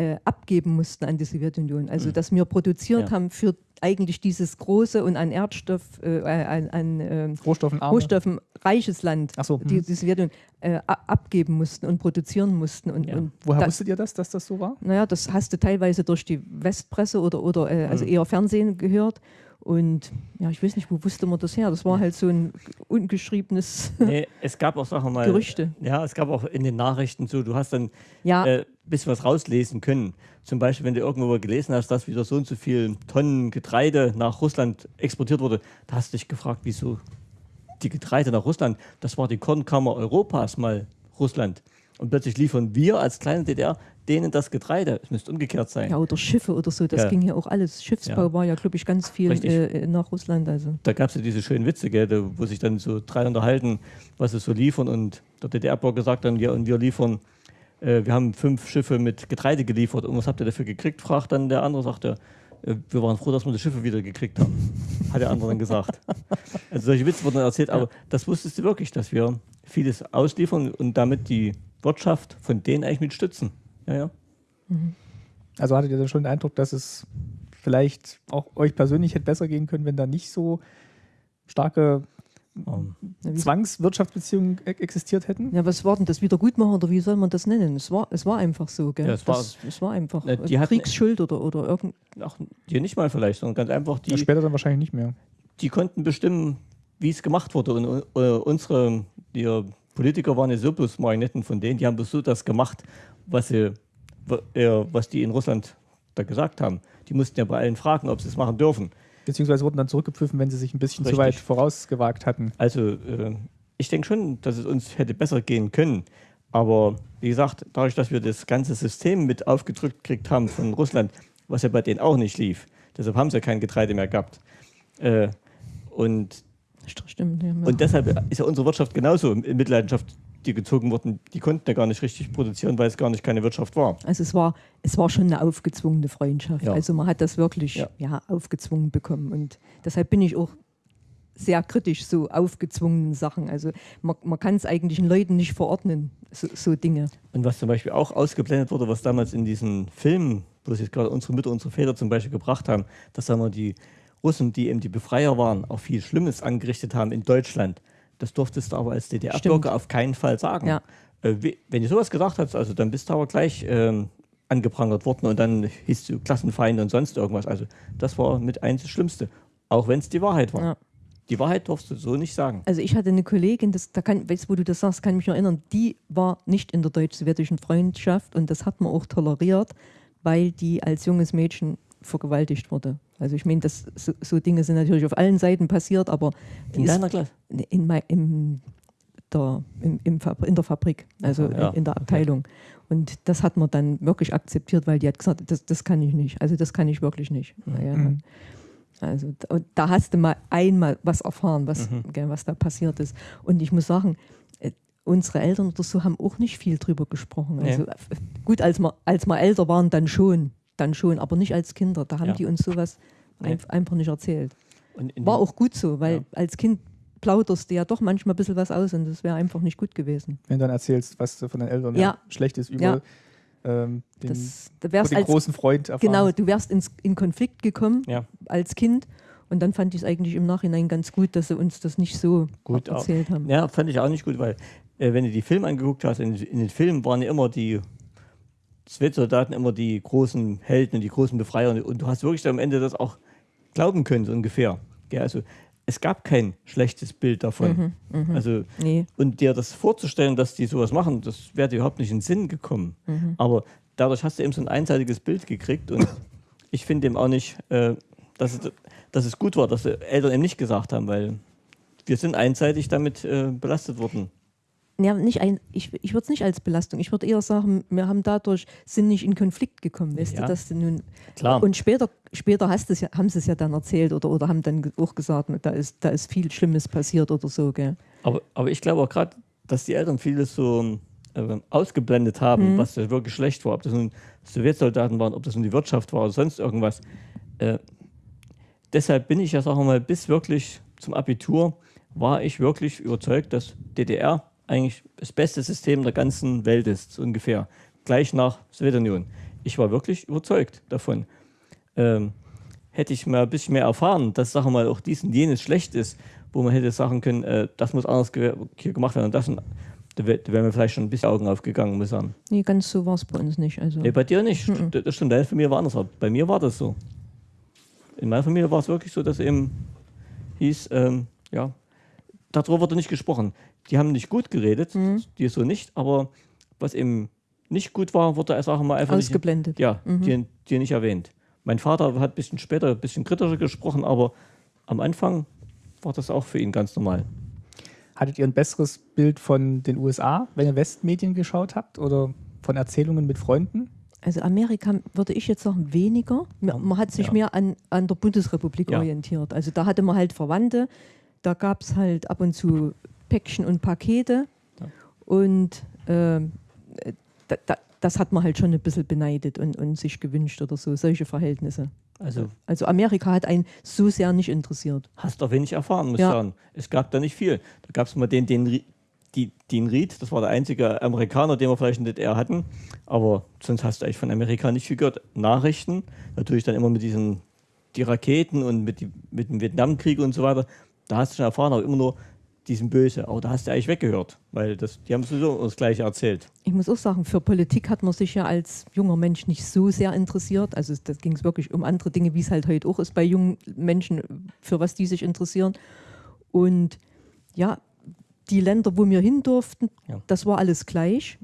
äh, abgeben mussten an die Sowjetunion. Also mhm. dass wir produziert ja. haben für eigentlich dieses große und an Erdstoff, äh, an, an äh, Rohstoffen, Rohstoffen, reiches Land, so, die mhm. die Sowjetunion äh, abgeben mussten und produzieren mussten. Und, ja. und Woher da, wusstet ihr das, dass das so war? Naja, das hast du teilweise durch die Westpresse oder, oder äh, also mhm. eher Fernsehen gehört. Und ja, ich weiß nicht, wo wusste man das her? Das war halt so ein ungeschriebenes nee, es gab auch Sachen mal. Gerüchte. Ja, es gab auch in den Nachrichten so, du hast dann ja. äh, bisschen was rauslesen können. Zum Beispiel, wenn du irgendwo gelesen hast, dass wieder so und so viel Tonnen Getreide nach Russland exportiert wurde, da hast du dich gefragt, wieso die Getreide nach Russland? Das war die Kornkammer Europas mal Russland. Und plötzlich liefern wir als kleine DDR denen das Getreide. Es müsste umgekehrt sein. Ja, oder Schiffe oder so. Das ja. ging ja auch alles. Schiffsbau ja. war ja, glaube ich, ganz viel äh, nach Russland. Also. Da gab es ja diese schönen Witze, gell, wo sich dann so drei unterhalten, was sie so liefern. Und der DDR-Bauer gesagt dann, ja, und wir liefern, äh, wir haben fünf Schiffe mit Getreide geliefert. Und was habt ihr dafür gekriegt? fragt dann der andere, sagt er, äh, wir waren froh, dass wir die Schiffe wieder gekriegt haben, hat der andere dann gesagt. Also solche Witze wurden dann erzählt, ja. aber das wusstest du wirklich, dass wir vieles ausliefern und damit die Wirtschaft von denen eigentlich mit stützen. Ja, ja. Mhm. Also hattet ihr dann schon den Eindruck, dass es vielleicht auch euch persönlich hätte besser gehen können, wenn da nicht so starke um, Zwangswirtschaftsbeziehungen e-, existiert hätten? Ja, was war denn das Wiedergutmachen oder wie soll man das nennen? Es war, es war einfach so, gell? Ja, es, war, das, es war einfach na, die Kriegsschuld oder, oder irgend. Ach, die nicht mal vielleicht, sondern ganz einfach die. Ja, später dann wahrscheinlich nicht mehr. Die konnten bestimmen, wie es gemacht wurde. Und uh, unsere die Politiker waren ja so bloß Marionetten von denen, die haben bloß so das gemacht, was, sie, was die in Russland da gesagt haben. Die mussten ja bei allen fragen, ob sie es machen dürfen. Beziehungsweise wurden dann zurückgepfiffen, wenn sie sich ein bisschen Richtig. zu weit vorausgewagt hatten. Also äh, ich denke schon, dass es uns hätte besser gehen können. Aber wie gesagt, dadurch, dass wir das ganze System mit aufgedrückt gekriegt haben von Russland, was ja bei denen auch nicht lief, deshalb haben sie ja kein Getreide mehr gehabt. Äh, und, Stimmt, ja. und deshalb ist ja unsere Wirtschaft genauso in Mitleidenschaft die gezogen wurden, die konnten ja gar nicht richtig produzieren, weil es gar nicht keine Wirtschaft war. Also es war, es war schon eine aufgezwungene Freundschaft. Ja. Also man hat das wirklich ja. ja. aufgezwungen bekommen. Und deshalb bin ich auch sehr kritisch so aufgezwungenen Sachen. Also man, man kann es eigentlich den Leuten nicht verordnen, so, so, Dinge. Und was zum Beispiel auch ausgeblendet wurde, was damals in diesen Filmen, wo sich gerade unsere Mütter, unsere Väter zum Beispiel gebracht haben, dass sagen wir, die Russen, die eben die Befreier waren, auch viel Schlimmes angerichtet haben in Deutschland das durftest du aber als DDR-Bürger auf keinen Fall sagen. Ja. Äh, wenn du sowas gesagt hast, also dann bist du aber gleich ähm, angeprangert worden und dann hieß du Klassenfeinde und sonst irgendwas. Also das war mit eins das Schlimmste, auch wenn es die Wahrheit war. Ja. Die Wahrheit darfst du so nicht sagen. Also ich hatte eine Kollegin, das, da kann, weißt, wo du das sagst, kann ich mich noch erinnern, die war nicht in der deutsch-sowjetischen Freundschaft und das hat man auch toleriert, weil die als junges Mädchen vergewaltigt wurde. Also ich meine, so, so, Dinge sind natürlich auf allen Seiten passiert, aber in deiner Klasse? In, in, in, der, im, im in der Fabrik, also ja, in der Abteilung. Okay. Und das hat man dann wirklich akzeptiert, weil die hat gesagt, das, das kann ich nicht. Also das kann ich wirklich nicht. Mhm. Ja, also und da hast du mal einmal was erfahren, was, mhm. gell, was da passiert ist. Und ich muss sagen, äh, unsere Eltern oder so haben auch nicht viel drüber gesprochen. Also. Äh, gut, als wir, als wir älter waren, dann schon dann schon, aber nicht als Kinder. Da haben ja. die uns sowas nee. einfach nicht erzählt. War auch gut so, weil ja. als Kind plauderst du ja doch manchmal ein bisschen was aus und das wäre einfach nicht gut gewesen. Wenn du dann erzählst, was du von deinen Eltern ja. schlecht ist über ähm, den, das, da wärst den als, großen Freund erfahren. Genau, du wärst ins, in Konflikt gekommen als Kind und dann fand ich es eigentlich im Nachhinein ganz gut, dass sie uns das nicht so gut erzählt haben. Ja, fand ich auch nicht gut, weil äh, wenn du die Filme angeguckt hast, in, in den Filmen waren ja immer die Sowjetsoldaten immer die großen Helden und die großen Befreier. Und du hast wirklich am Ende das auch glauben können, so ungefähr. Ja, also es gab kein schlechtes Bild davon. Mhm, mh. Also, nee. Und dir das vorzustellen, dass die sowas machen, das wäre dir überhaupt nicht in den Sinn gekommen. Mhm. Aber dadurch hast du eben so ein einseitiges Bild gekriegt und ich finde eben auch nicht, äh, dass, es, dass es gut war, dass die Eltern eben nicht gesagt haben, weil wir sind einseitig damit äh, belastet worden ja, nicht ein, ich, ich würde es nicht als Belastung, ich würde eher sagen, wir haben dadurch, sind nicht in Konflikt gekommen, weißt ja. du, dass du nun. Klar. Und später, später hast ja, haben sie es ja dann erzählt oder, oder haben dann auch gesagt, da ist, da ist viel Schlimmes passiert oder so, gell. Aber, aber ich glaube auch gerade, dass die Eltern vieles so äh, ausgeblendet haben, mhm. was wirklich schlecht war, ob das nun Sowjetsoldaten waren, ob das nun die Wirtschaft war oder sonst irgendwas. Äh, deshalb bin ich ja, sagen wir mal, bis wirklich zum Abitur war ich wirklich überzeugt, dass DDR eigentlich das beste System der ganzen Welt ist, so ungefähr. Gleich nach Sowjetunion. Ich war wirklich überzeugt davon. Ähm, hätte ich mal ein bisschen mehr erfahren, dass, sagen wir mal, auch dies und jenes schlecht ist, wo man hätte sagen können, äh, das muss anders ge hier gemacht werden und das und da wären mir vielleicht schon ein bisschen Augen aufgegangen, muss ich sagen. Nee, ganz so war es bei uns nicht. Also. Nee, bei dir nicht. Mhm. Das stimmt, deine Familie war anders. Bei mir war das so. In meiner Familie war es wirklich so, dass eben hieß, ähm, ja, darüber wurde nicht gesprochen die haben nicht gut geredet, mhm. die so nicht, aber was eben nicht gut war, wurde als auch mal einfach ausgeblendet. Nicht, ja, mhm. die, die nicht erwähnt. Mein Vater hat ein bisschen später ein bisschen kritischer gesprochen, aber am Anfang war das auch für ihn ganz normal. Hattet ihr ein besseres Bild von den USA, wenn ihr Westmedien geschaut habt oder von Erzählungen mit Freunden? Also Amerika würde ich jetzt sagen weniger. Man hat sich ja. mehr an, an der Bundesrepublik ja. orientiert. Also da hatte man halt Verwandte, da gab es halt ab und zu Päckchen und Pakete. Ja. Und äh, da, da, das hat man halt schon ein bisschen beneidet und, und sich gewünscht oder so, solche Verhältnisse. Also, also Amerika hat einen so sehr nicht interessiert. Hast doch wenig erfahren, muss ich ja. sagen. Es gab da nicht viel. Da gab es mal den, den, die, den Reed, das war der einzige Amerikaner, den wir vielleicht in der DDR hatten. Aber sonst hast du eigentlich von Amerika nicht viel gehört. Nachrichten, natürlich dann immer mit diesen die Raketen und mit, die, mit dem Vietnamkrieg und so weiter. Da hast du schon erfahren, aber immer nur die sind böse. Aber da hast du eigentlich weggehört, weil das, die haben sowieso das Gleiche erzählt. Ich muss auch sagen, für Politik hat man sich ja als junger Mensch nicht so sehr interessiert. Also da ging es wirklich um andere Dinge, wie es halt heute auch ist bei jungen Menschen, für was die sich interessieren. Und ja, die Länder, wo wir hin durften, ja. das war alles gleich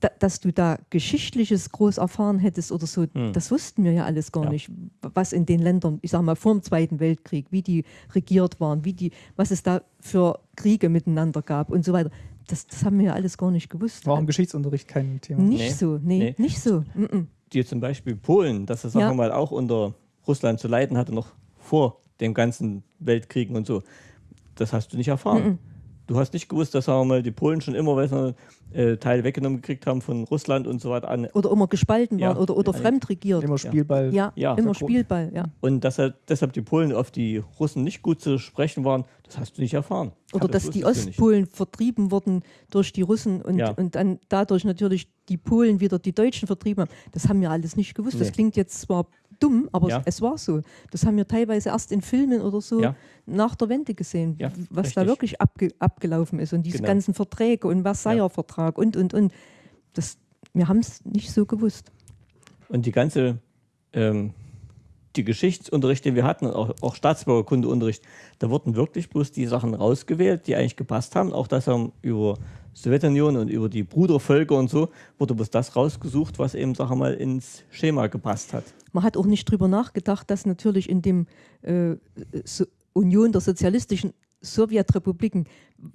da, dass du da Geschichtliches groß erfahren hättest oder so, hm. das wussten wir ja alles gar ja. nicht. Was in den Ländern, ich sag mal, vor dem Zweiten Weltkrieg, wie die regiert waren, wie die, was es da für Kriege miteinander gab und so weiter. Das, das haben wir ja alles gar nicht gewusst. War im Geschichtsunterricht kein Thema. Nicht nee. so, nee, nee, nicht so. Mm -mm. Die zum Beispiel Polen, dass es ja. mal auch unter Russland zu leiden hatte, noch vor dem ganzen Weltkriegen und so. Das hast du nicht erfahren. Mm du hast nicht gewusst, dass sagen wir mal, die Polen schon immer weißt äh, Teile weggenommen gekriegt haben von Russland und so weiter an. Oder immer gespalten ja. waren oder, oder fremd regiert. Immer Spielball. Ja, ja immer Spielball, ja. Und dass halt deshalb die Polen auf die Russen nicht gut zu sprechen waren, das hast du nicht erfahren. Oder dass die Ostpolen vertrieben wurden durch die Russen und, ja. und dann dadurch natürlich die Polen wieder die Deutschen vertrieben haben. Das haben wir alles nicht gewusst. Nee. Das klingt jetzt zwar dumm, aber ja. es war so. Das haben wir teilweise erst in Filmen oder so ja. nach der Wende gesehen, ja, was richtig. da wirklich abge abgelaufen ist und diese genau. ganzen Verträge und Versailler Vertrag und, und, und. Das, wir haben es nicht so gewusst. Und die ganze, ähm, die Geschichtsunterricht, den wir hatten, auch, auch Staatsbürgerkundeunterricht, da wurden wirklich bloß die Sachen rausgewählt, die eigentlich gepasst haben. Auch das haben über Sowjetunion und über die Brudervölker und so, wurde bloß das rausgesucht, was eben, sag mal, ins Schema gepasst hat. Man hat auch nicht drüber nachgedacht, dass natürlich in dem äh, so Union der sozialistischen Sowjetrepubliken,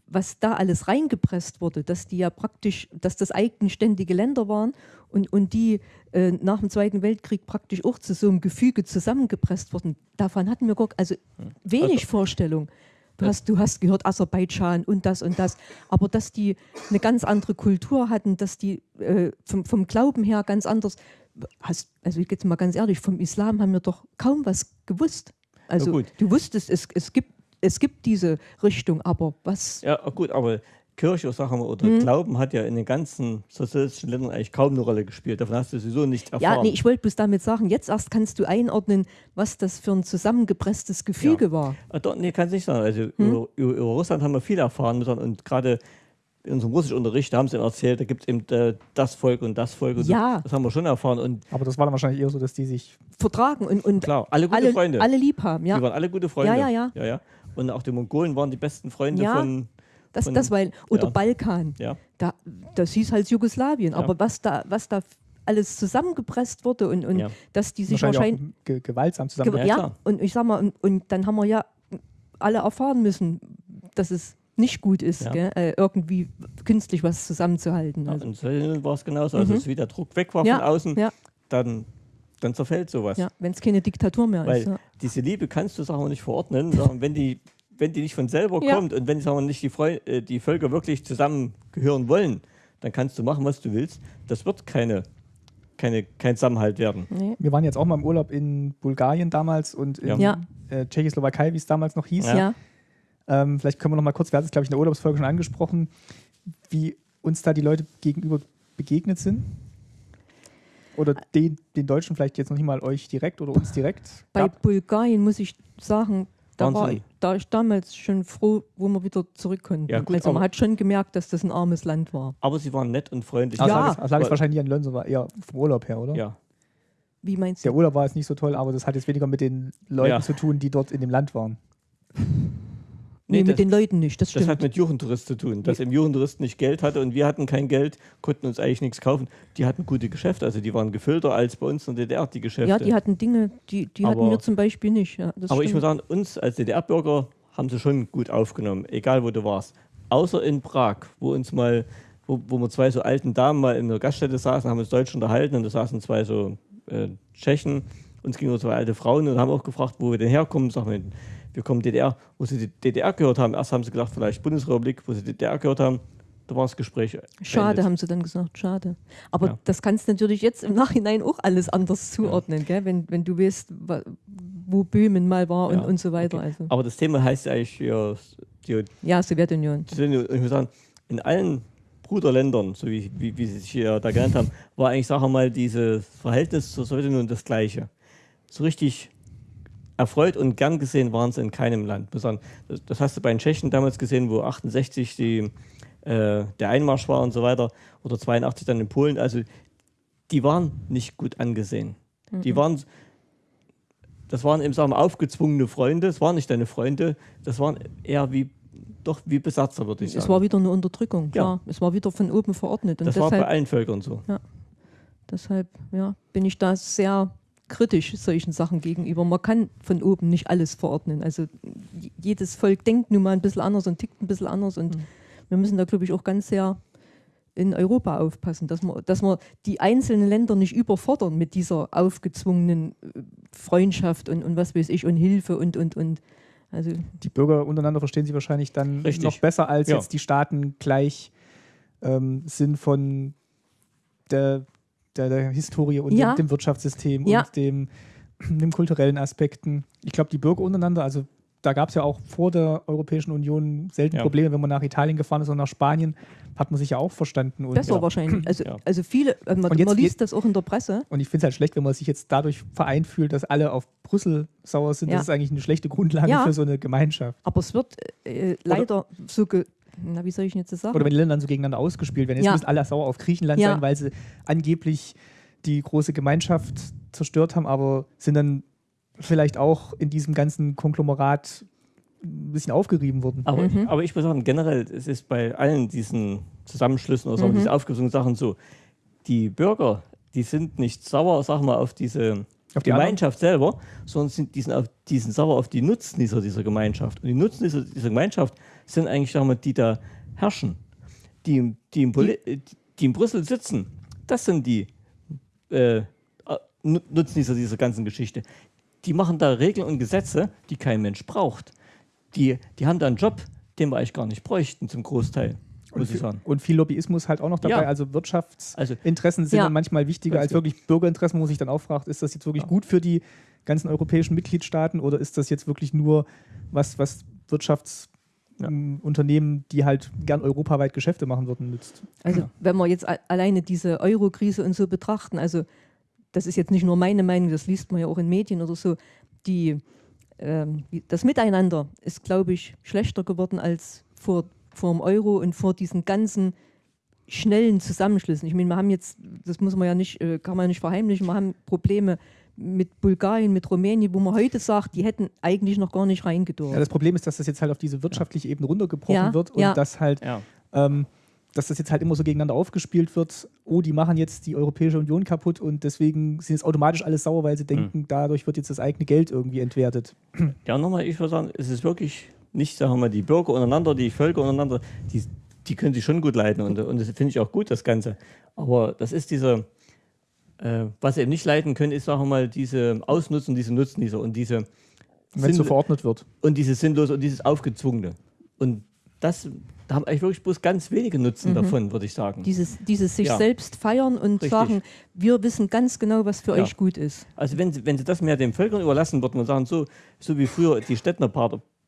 was da alles reingepresst wurde, dass die ja praktisch, dass das eigenständige Länder waren und, und die äh, nach dem Zweiten Weltkrieg praktisch auch zu so einem Gefüge zusammengepresst wurden. Davon hatten wir gar, also wenig also, Vorstellung. Du hast, du hast gehört Aserbaidschan und das und das, aber dass die eine ganz andere Kultur hatten, dass die äh, vom, vom Glauben her ganz anders, hast, also ich jetzt mal ganz ehrlich, vom Islam haben wir doch kaum was gewusst. Also du wusstest, es, es gibt es gibt diese Richtung, aber was. Ja, gut, aber Kirche, sagen wir, oder hm. Glauben hat ja in den ganzen sozialistischen Ländern eigentlich kaum eine Rolle gespielt. Davon hast du sowieso nicht erfahren. Ja, nee, ich wollte bloß damit sagen, jetzt erst kannst du einordnen, was das für ein zusammengepresstes Gefüge ja. war. Ah, doch, nee, kann es nicht sagen. Also hm? über, über, über, Russland haben wir viel erfahren müssen und gerade in unserem Russischunterricht, da haben sie erzählt, da gibt es eben äh, das Volk und das Volk. Und ja. So. Das haben wir schon erfahren. Und Aber das war dann wahrscheinlich eher so, dass die sich vertragen und, und Klar, alle gute alle, Freunde. Alle lieb haben, ja. Die waren alle gute Freunde. Ja, ja, ja. ja, ja. Und auch die Mongolen waren die besten Freunde ja, von. Das, von, das weil, oder ja. Balkan. Ja. Da, das hieß halt Jugoslawien. Aber was da, was da alles zusammengepresst wurde und, und dass die sich wahrscheinlich. wahrscheinlich ge gewaltsam zusammen. Ge ja, und ich sag mal, und, und, dann haben wir ja alle erfahren müssen, dass es nicht gut ist, ja. äh, irgendwie künstlich was zusammenzuhalten. Also. Ja, in war es genauso. Also, mhm. wie der Druck weg war von außen, dann dann zerfällt sowas. Ja, wenn es keine Diktatur mehr Weil ist. Ja. diese Liebe kannst du wir nicht verordnen, sagen, wenn die wenn die nicht von selber ja. kommt und wenn sagen wir, nicht die, Freu äh, die Völker wirklich zusammengehören wollen, dann kannst du machen, was du willst. Das wird keine, keine, kein Zusammenhalt werden. Nee. Wir waren jetzt auch mal im Urlaub in Bulgarien damals und in ja. äh, Tschechoslowakei, wie es damals noch hieß. Ja. Ähm, vielleicht können wir noch mal kurz, wir hatten es glaube ich in der Urlaubsfolge schon angesprochen, wie uns da die Leute gegenüber begegnet sind. Oder den, den Deutschen vielleicht jetzt noch nicht mal euch direkt oder uns direkt? Bei gab. Bulgarien muss ich sagen, da war ich, da ich damals schon froh, wo wir wieder zurück konnten. Ja, gut, also man hat schon gemerkt, dass das ein armes Land war. Aber sie waren nett und freundlich. Also ja. Das lag es wahrscheinlich an Lönn, war eher vom Urlaub her, oder? Ja. Wie meinst du? Der Urlaub war jetzt nicht so toll, aber das hat jetzt weniger mit den Leuten ja. zu tun, die dort in dem Land waren. Nee, nee mit den Leuten nicht. Das, das hat mit Jugendtourist zu tun. Dass im Jugendtourist nicht Geld hatte und wir hatten kein Geld, konnten uns eigentlich nichts kaufen. Die hatten gute Geschäfte, also die waren gefüllter als bei uns in der DDR die Geschäfte. Ja, die hatten Dinge, die, die aber, hatten wir zum Beispiel nicht. Ja, aber stimmt. ich muss sagen, uns als DDR-Bürger haben sie schon gut aufgenommen, egal wo du warst. Außer in Prag, wo uns mal, wo, wo wir zwei so alten Damen mal in der Gaststätte saßen, haben uns Deutsch unterhalten und da saßen zwei so äh, Tschechen, uns gingen zwei alte Frauen und haben auch gefragt, wo wir denn herkommen. Sagen wir, wir kommen DDR, wo sie die DDR gehört haben. Erst haben sie gedacht, vielleicht Bundesrepublik, wo sie die DDR gehört haben. Da war das Gespräch. Schade, beendet. haben sie dann gesagt, schade. Aber ja. das kannst du natürlich jetzt im Nachhinein auch alles anders zuordnen, ja. Wenn, wenn du weißt, wo Böhmen mal war ja. und, und so weiter. Okay. Also. Aber das Thema heißt ja eigentlich ja, die, ja Sowjetunion. Ich muss sagen, in allen Bruderländern, so wie, wie, wie sie sich hier da genannt haben, war eigentlich, sagen wir mal, dieses Verhältnis zur Sowjetunion das gleiche. So richtig erfreut und gern gesehen waren sie in keinem Land. Das hast du bei den Tschechen damals gesehen, wo 68 die, äh, der Einmarsch war und so weiter, oder 82 dann in Polen. Also die waren nicht gut angesehen. Mhm. Die waren, das waren eben sagen wir, aufgezwungene Freunde, es waren nicht deine Freunde, das waren eher wie doch wie Besatzer, würde ich sagen. Es war wieder eine Unterdrückung, klar. Ja. Es war wieder von oben verordnet. Und das deshalb, war bei allen Völkern so. Ja. Deshalb ja, bin ich da sehr kritisch solchen Sachen gegenüber. Man kann von oben nicht alles verordnen. Also jedes Volk denkt nun mal ein bisschen anders und tickt ein bisschen anders und mhm. wir müssen da, glaube ich, auch ganz sehr in Europa aufpassen, dass wir, dass wir die einzelnen Länder nicht überfordern mit dieser aufgezwungenen äh, Freundschaft und, und was weiß ich und Hilfe und und und. Also die Bürger untereinander verstehen sie wahrscheinlich dann Richtig. noch besser, als ja. jetzt die Staaten gleich ähm, sind von der der, der Historie und ja. dem, dem, Wirtschaftssystem ja. und dem, dem kulturellen Aspekten. Ich glaube, die Bürger untereinander, also da gab es ja auch vor der Europäischen Union selten ja. Probleme, wenn man nach Italien gefahren ist und nach Spanien, hat man sich ja auch verstanden. Und Besser ja. wahrscheinlich. Also, ja. also viele, äh, man, jetzt, man liest das auch in der Presse. Und ich finde es halt schlecht, wenn man sich jetzt dadurch vereint fühlt, dass alle auf Brüssel sauer sind. Das ist eigentlich eine schlechte Grundlage für so eine Gemeinschaft. Aber es wird äh, leider Oder so ge na, wie soll ich jetzt das sagen? Oder wenn die Länder dann so gegeneinander ausgespielt werden. Jetzt ja. müssen alle sauer auf Griechenland ja. sein, weil sie angeblich die große Gemeinschaft zerstört haben, aber sind dann vielleicht auch in diesem ganzen Konglomerat ein bisschen aufgerieben worden. Aber, mhm. aber ich muss sagen, generell, es ist bei allen diesen Zusammenschlüssen oder so, mhm. diese aufgesuchten Sachen so, die Bürger, die sind nicht sauer, sag mal, auf diese auf die Gemeinschaft selber, sondern sind, die, sind auf, die sind sauer auf die Nutznießer dieser Gemeinschaft. Und die Nutznießer dieser Gemeinschaft sind eigentlich, sag mal, die da herrschen, die, die, in, die, die in Brüssel sitzen. Das sind die äh, Nutznießer dieser ganzen Geschichte. Die machen da Regeln und Gesetze, die kein Mensch braucht. Die, die haben da einen Job, den wir eigentlich gar nicht bräuchten zum Großteil. Und viel, und viel, Lobbyismus halt auch noch dabei. Ja. Also Wirtschaftsinteressen also, sind ja. manchmal wichtiger als wirklich Bürgerinteressen, wo sich dann auch fragt, ist das jetzt wirklich ja. gut für die ganzen europäischen Mitgliedstaaten oder ist das jetzt wirklich nur was, was Wirtschaftsunternehmen, die halt gern europaweit Geschäfte machen würden, nützt? Also wenn wir jetzt alleine diese Euro-Krise und so betrachten, also das ist jetzt nicht nur meine Meinung, das liest man ja auch in Medien oder so, die, ähm, das Miteinander ist, glaube ich, schlechter geworden als vor vor dem Euro und vor diesen ganzen schnellen Zusammenschlüssen. Ich meine, wir haben jetzt, das muss man ja nicht, äh, kann man ja nicht verheimlichen, wir haben Probleme mit Bulgarien, mit Rumänien, wo man heute sagt, die hätten eigentlich noch gar nicht reingedurft. Ja, das Problem ist, dass das jetzt halt auf diese wirtschaftliche Ebene runtergebrochen ja, wird und ja. dass halt ähm, dass das jetzt halt immer so gegeneinander aufgespielt wird, oh, die machen jetzt die Europäische Union kaputt und deswegen sind jetzt automatisch alles sauer, weil sie denken, mhm. dadurch wird jetzt das eigene Geld irgendwie entwertet. Ja, nochmal, ich würde sagen, es ist wirklich nicht, sagen wir mal, die Bürger untereinander, die Völker untereinander, die, die können sich schon gut leiten und, und das finde ich auch gut, das Ganze. Aber das ist dieser, äh, was sie eben nicht leiten können, ist, sagen wir mal, diese Ausnutzen, diese Nutznießer und diese. Wenn es so verordnet wird. Und dieses Sinnlose und dieses Aufgezwungene. Und das, da haben eigentlich wirklich bloß ganz wenige Nutzen mhm. davon, würde ich sagen. Dieses, dieses sich ja. selbst feiern und Richtig. sagen, wir wissen ganz genau, was für ja. euch gut ist. Also wenn sie, wenn sie das mehr den Völkern überlassen würden und sagen, so, so wie früher die Städtner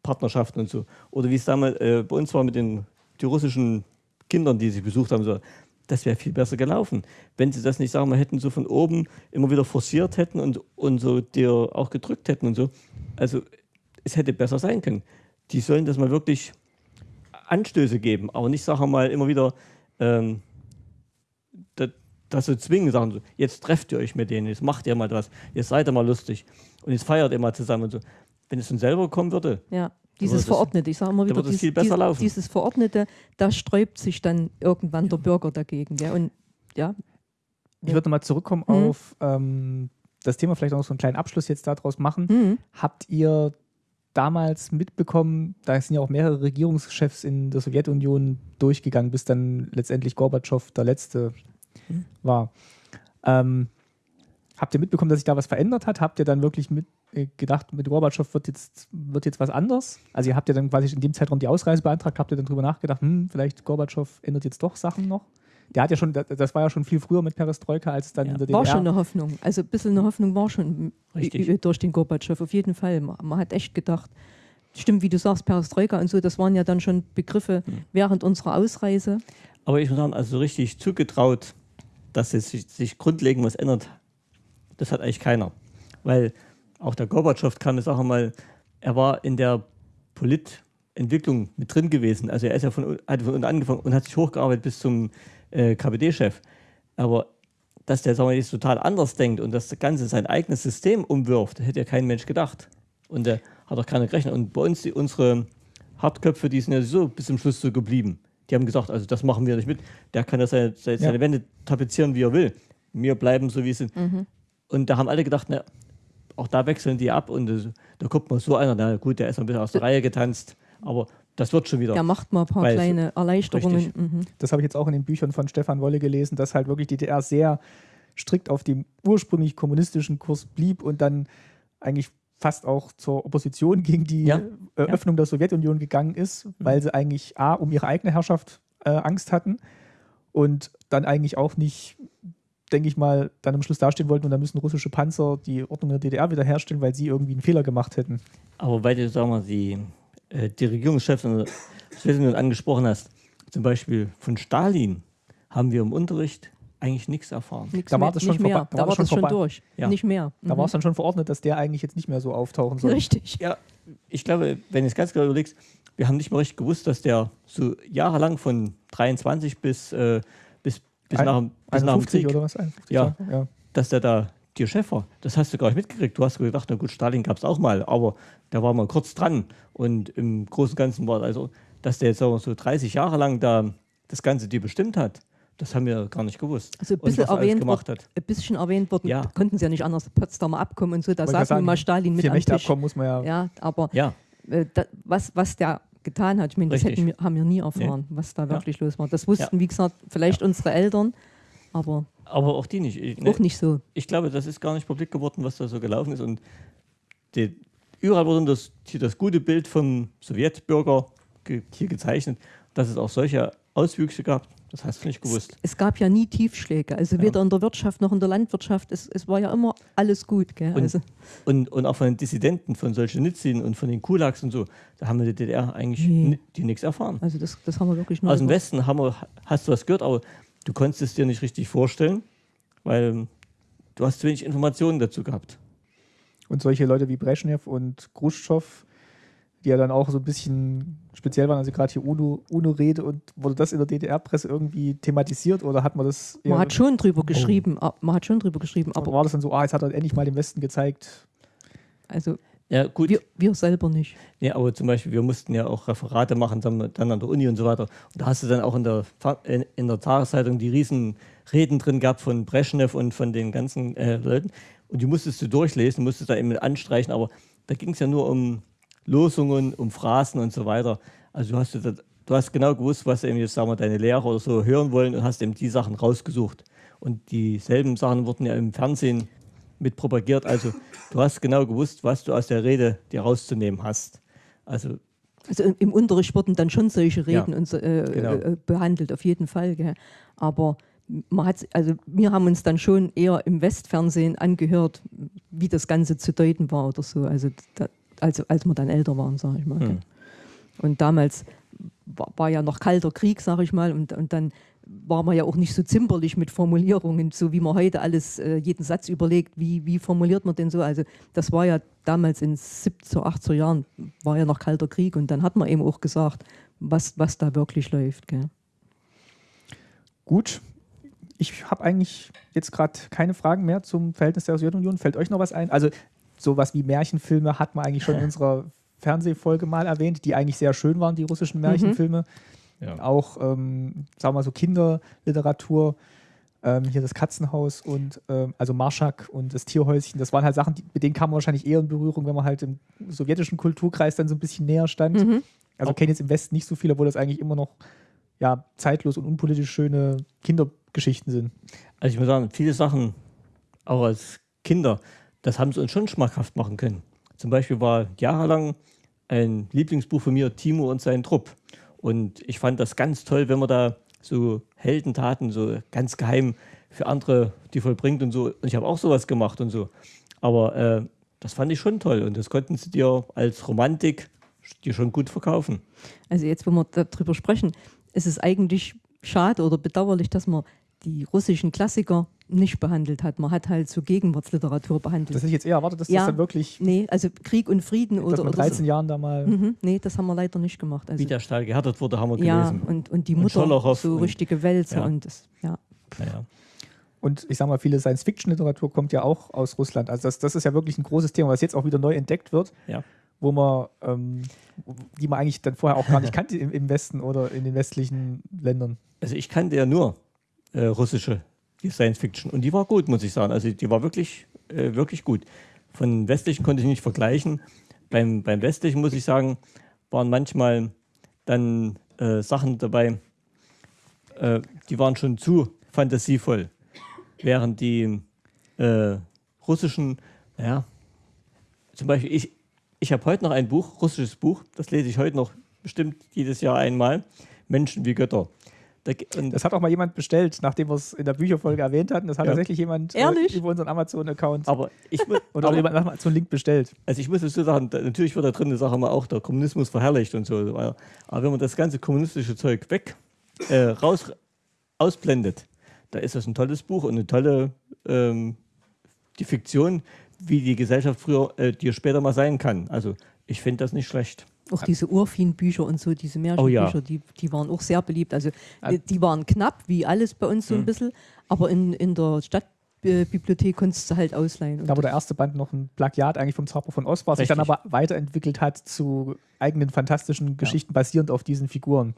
Partnerschaften und so. Oder wie es damals äh, bei uns war mit den die russischen Kindern, die sie besucht haben, so, das wäre viel besser gelaufen. Wenn sie das nicht, sagen wir, hätten so von oben immer wieder forciert hätten und, und so dir auch gedrückt hätten und so. Also es hätte besser sein können. Die sollen das mal wirklich Anstöße geben, aber nicht, sagen wir mal, immer wieder ähm, das, das so zwingen, sagen so, jetzt trefft ihr euch mit denen, jetzt macht ihr mal was, jetzt seid ihr mal lustig und jetzt feiert ihr mal zusammen und so wenn es von selber kommen würde. Ja, dieses Verordnete, ich sage immer wieder, dies, dies, dieses Verordnete, da sträubt sich dann irgendwann der Bürger dagegen. Ja, und, ja. Ich würde nochmal zurückkommen mhm. auf ähm, das Thema, vielleicht auch noch so einen kleinen Abschluss jetzt daraus machen. Mhm. Habt ihr damals mitbekommen, da sind ja auch mehrere Regierungschefs in der Sowjetunion durchgegangen, bis dann letztendlich Gorbatschow der Letzte mhm. war. Ähm, habt ihr mitbekommen, dass sich da was verändert hat? Habt ihr dann wirklich mit, gedacht, mit Gorbatschow wird jetzt, wird jetzt was anders? Also ihr habt ja dann quasi in dem Zeitraum die Ausreise beantragt, habt ihr dann drüber nachgedacht, hm, vielleicht Gorbatschow ändert jetzt doch Sachen noch? Der hat ja schon, das war ja schon viel früher mit Perestroika als dann ja, in der DDR. War schon eine Hoffnung. Also ein bisschen eine Hoffnung war schon Richtig. durch den Gorbatschow, auf jeden Fall. Man hat echt gedacht, stimmt, wie du sagst, Perestroika und so, das waren ja dann schon Begriffe hm. während unserer Ausreise. Aber ich muss sagen, also richtig zugetraut, dass es sich, sich grundlegend was ändert, das hat eigentlich keiner. Weil auch der Gorbatschow kam jetzt auch mal, er war in der Politentwicklung mit drin gewesen. Also er ist ja von, hat von unten angefangen und hat sich hochgearbeitet bis zum äh, KPD-Chef. Aber dass der sagen wir, jetzt total anders denkt und das Ganze sein eigenes System umwirft, hätte ja kein Mensch gedacht. Und der hat auch keiner gerechnet. Und bei uns, die, unsere Hartköpfe, die sind ja so bis zum Schluss so geblieben. Die haben gesagt, also das machen wir nicht mit. Der kann ja seine, seine ja. Wände tapezieren, wie er will. Wir bleiben so, wie sie sind. Mhm. Und da haben alle gedacht, na, auch da wechseln die ab und das, da guckt mal so einer, na gut, der ist ein bisschen aus der Reihe getanzt, aber das wird schon wieder. Der macht mal ein paar kleine Erleichterungen. Mhm. Das habe ich jetzt auch in den Büchern von Stefan Wolle gelesen, dass halt wirklich die DDR sehr strikt auf dem ursprünglich kommunistischen Kurs blieb und dann eigentlich fast auch zur Opposition gegen die ja. Öffnung ja. der Sowjetunion gegangen ist, mhm. weil sie eigentlich A, um ihre eigene Herrschaft äh, Angst hatten und dann eigentlich auch nicht denke ich mal, dann am Schluss dastehen wollten und dann müssen russische Panzer die Ordnung der DDR wiederherstellen, weil sie irgendwie einen Fehler gemacht hätten. Aber weil du, sagen wir, die, äh, die Regierungschefs in der Sowjetunion angesprochen hast, zum Beispiel von Stalin, haben wir im Unterricht eigentlich nichts erfahren. Nix da war das schon, mehr. Da, da war das schon, schon durch. Ja. Nicht mehr. Mhm. Da war es dann schon verordnet, dass der eigentlich jetzt nicht mehr so auftauchen soll. Richtig. Ja, ich glaube, wenn du es ganz genau überlegst, wir haben nicht mal richtig gewusst, dass der so jahrelang von 23 bis, äh, bis bis, nach, bis nach dem Krieg. oder was? 51, ja. ja. dass der da dir Chef war. Das hast du gar nicht mitgekriegt. Du hast gedacht, na gut, Stalin gab es auch mal, aber der war mal kurz dran. Und im Großen und Ganzen war also, dass der jetzt so 30 Jahre lang da das Ganze dir bestimmt hat. Das haben wir gar nicht gewusst. Also ein bisschen, erwähnt, gemacht hat. ein bisschen erwähnt worden, ja. konnten sie ja nicht anders, Potsdamer Abkommen und so, da saß nun mal Stalin mit am Tisch. muss man ja. Ja, aber ja. Äh, da, was, was der getan hat, ich meine, das hätten wir, haben wir nie erfahren, nee. was da wirklich ja. los war. Das wussten, wie gesagt, vielleicht unsere Eltern, aber aber auch die nicht. Ich, ne, auch nicht so. Ich glaube, das ist gar nicht publik geworden, was da so gelaufen ist. Und die, überall wurde das, hier das gute Bild vom Sowjetbürger ge, hier gezeichnet, dass es auch solche Auswüchse gab. Das hast du nicht gewusst. Es, es gab ja nie Tiefschläge, also weder ja. in der Wirtschaft noch in der Landwirtschaft. Es, es war ja immer alles gut. Gell? Und, also. und, und, auch von den Dissidenten, von Solzhenitsyn und von den Kulaks und so, da haben wir die DDR eigentlich nee. die nichts erfahren. Also das, das haben wir wirklich nur. Aus dem Westen haben wir, hast du was gehört, aber du konntest es dir nicht richtig vorstellen, weil du hast zu wenig Informationen dazu gehabt. Und solche Leute wie Brezhnev und Khrushchev, die ja dann auch so ein bisschen speziell waren, also gerade hier UNO-Rede UNO und wurde das in der DDR-Presse irgendwie thematisiert oder hat man das? Man hat schon drüber oh. geschrieben, oh. man hat schon drüber geschrieben, aber war das dann so, ah, jetzt hat er endlich mal dem Westen gezeigt. Also ja, gut. Wir, wir, selber nicht. Ja, aber zum Beispiel, wir mussten ja auch Referate machen, dann, dann an der Uni und so weiter. Und da hast du dann auch in der, in, in der Tageszeitung die riesen Reden drin gehabt von Brezhnev und von den ganzen äh, Leuten. Und die musstest du durchlesen, musstest da eben anstreichen. Aber da ging es ja nur um Losungen, um Phrasen und so weiter. Also du hast, du hast genau gewusst, was eben jetzt sagen wir, deine Lehrer oder so hören wollen und hast eben die Sachen rausgesucht. Und dieselben Sachen wurden ja im Fernsehen mit propagiert. Also du hast genau gewusst, was du aus der Rede dir rauszunehmen hast. Also, also im Unterricht wurden dann schon solche Reden ja, und so, äh, genau. äh, behandelt, auf jeden Fall. Gell. Aber man hat, also wir haben uns dann schon eher im Westfernsehen angehört, wie das Ganze zu deuten war oder so. Also da, als, als wir dann älter waren, sage ich mal. Hm. Und damals war, war, ja noch kalter Krieg, sage ich mal, und, und dann war man ja auch nicht so zimperlich mit Formulierungen, so wie man heute alles, äh, jeden Satz überlegt, wie, wie formuliert man denn so. Also das war ja damals in 70er, 80er Jahren, war ja noch kalter Krieg und dann hat man eben auch gesagt, was, was da wirklich läuft. Gell. Gut, ich habe eigentlich jetzt gerade keine Fragen mehr zum Verhältnis der Sowjetunion. Fällt euch noch was ein? Also sowas wie Märchenfilme hat man eigentlich schon in unserer Fernsehfolge mal erwähnt, die eigentlich sehr schön waren, die russischen mhm. Märchenfilme. Mhm. Ja. Auch, ähm, sagen wir mal so, Kinderliteratur. Ähm, hier das Katzenhaus und ähm, also Marschak und das Tierhäuschen, das waren halt Sachen, die, mit denen kam man wahrscheinlich eher in Berührung, wenn man halt im sowjetischen Kulturkreis dann so ein bisschen näher stand. Mhm. Also okay. kenne jetzt im Westen nicht so viel, obwohl das eigentlich immer noch ja, zeitlos und unpolitisch schöne Kindergeschichten sind. Also ich muss sagen, viele Sachen, auch als Kinder, das haben sie uns schon schmackhaft machen können. Zum Beispiel war jahrelang ein Lieblingsbuch von mir Timo und sein Trupp. Und ich fand das ganz toll, wenn man da so Heldentaten so ganz geheim für andere die vollbringt und so. Und ich habe auch sowas gemacht und so. Aber äh, das fand ich schon toll und das konnten sie dir als Romantik dir schon gut verkaufen. Also jetzt, wo wir darüber sprechen, ist es eigentlich schade oder bedauerlich, dass man die russischen Klassiker nicht behandelt hat. Man hat halt so Gegenwartsliteratur behandelt. Das hätte ich jetzt eher erwartet, dass ja, das dann wirklich. Nee, also Krieg und Frieden oder. Vor 13 so. Jahren da mal. Mhm, nee, das haben wir leider nicht gemacht. Also, Wie der Stahl gehärtet wurde, haben wir gelesen. Ja, und, und die Mutter, und so richtige Wälzer ja. und das, ja. ja. Und ich sage mal, viele Science-Fiction-Literatur kommt ja auch aus Russland. Also das, das ist ja wirklich ein großes Thema, was jetzt auch wieder neu entdeckt wird. Ja. Wo man, ähm, die man eigentlich dann vorher auch gar nicht kannte im, im Westen oder in den westlichen Ländern. Also ich kannte ja nur äh, russische die Science Fiction. Und die war gut, muss ich sagen. Also die war wirklich, äh, wirklich gut. Von westlichen konnte ich nicht vergleichen. Beim, beim westlichen, muss ich sagen, waren manchmal dann äh, Sachen dabei, äh, die waren schon zu fantasievoll. Während die äh, russischen, ja, zum Beispiel, ich, ich habe heute noch ein Buch, russisches Buch, das lese ich heute noch bestimmt jedes Jahr einmal, Menschen wie Götter. Das hat auch mal jemand bestellt, nachdem wir es in der Bücherfolge erwähnt hatten. Das hat ja. tatsächlich jemand äh, über unseren Amazon-Account oder aber, jemand nach so einen Link bestellt. Also ich muss es so sagen, natürlich wird da drin, sagen wir auch, der Kommunismus verherrlicht und so. Aber wenn man das ganze kommunistische Zeug weg äh, raus ausblendet, da ist das ein tolles Buch und eine tolle ähm, die Fiktion, wie die Gesellschaft früher, äh, die später mal sein kann. Also ich finde das nicht schlecht. Auch diese Urfin-Bücher und so, diese Märchenbücher, oh ja. die, die waren auch sehr beliebt. Also die, die waren knapp, wie alles bei uns so ein mhm. bisschen, aber in, in der Stadt Bibliothek konntest du halt ausleihen. Und da, wo der erste Band noch ein Plagiat eigentlich vom Zauber von Oz war, sich dann aber weiterentwickelt hat zu eigenen fantastischen Geschichten ja. basierend auf diesen Figuren.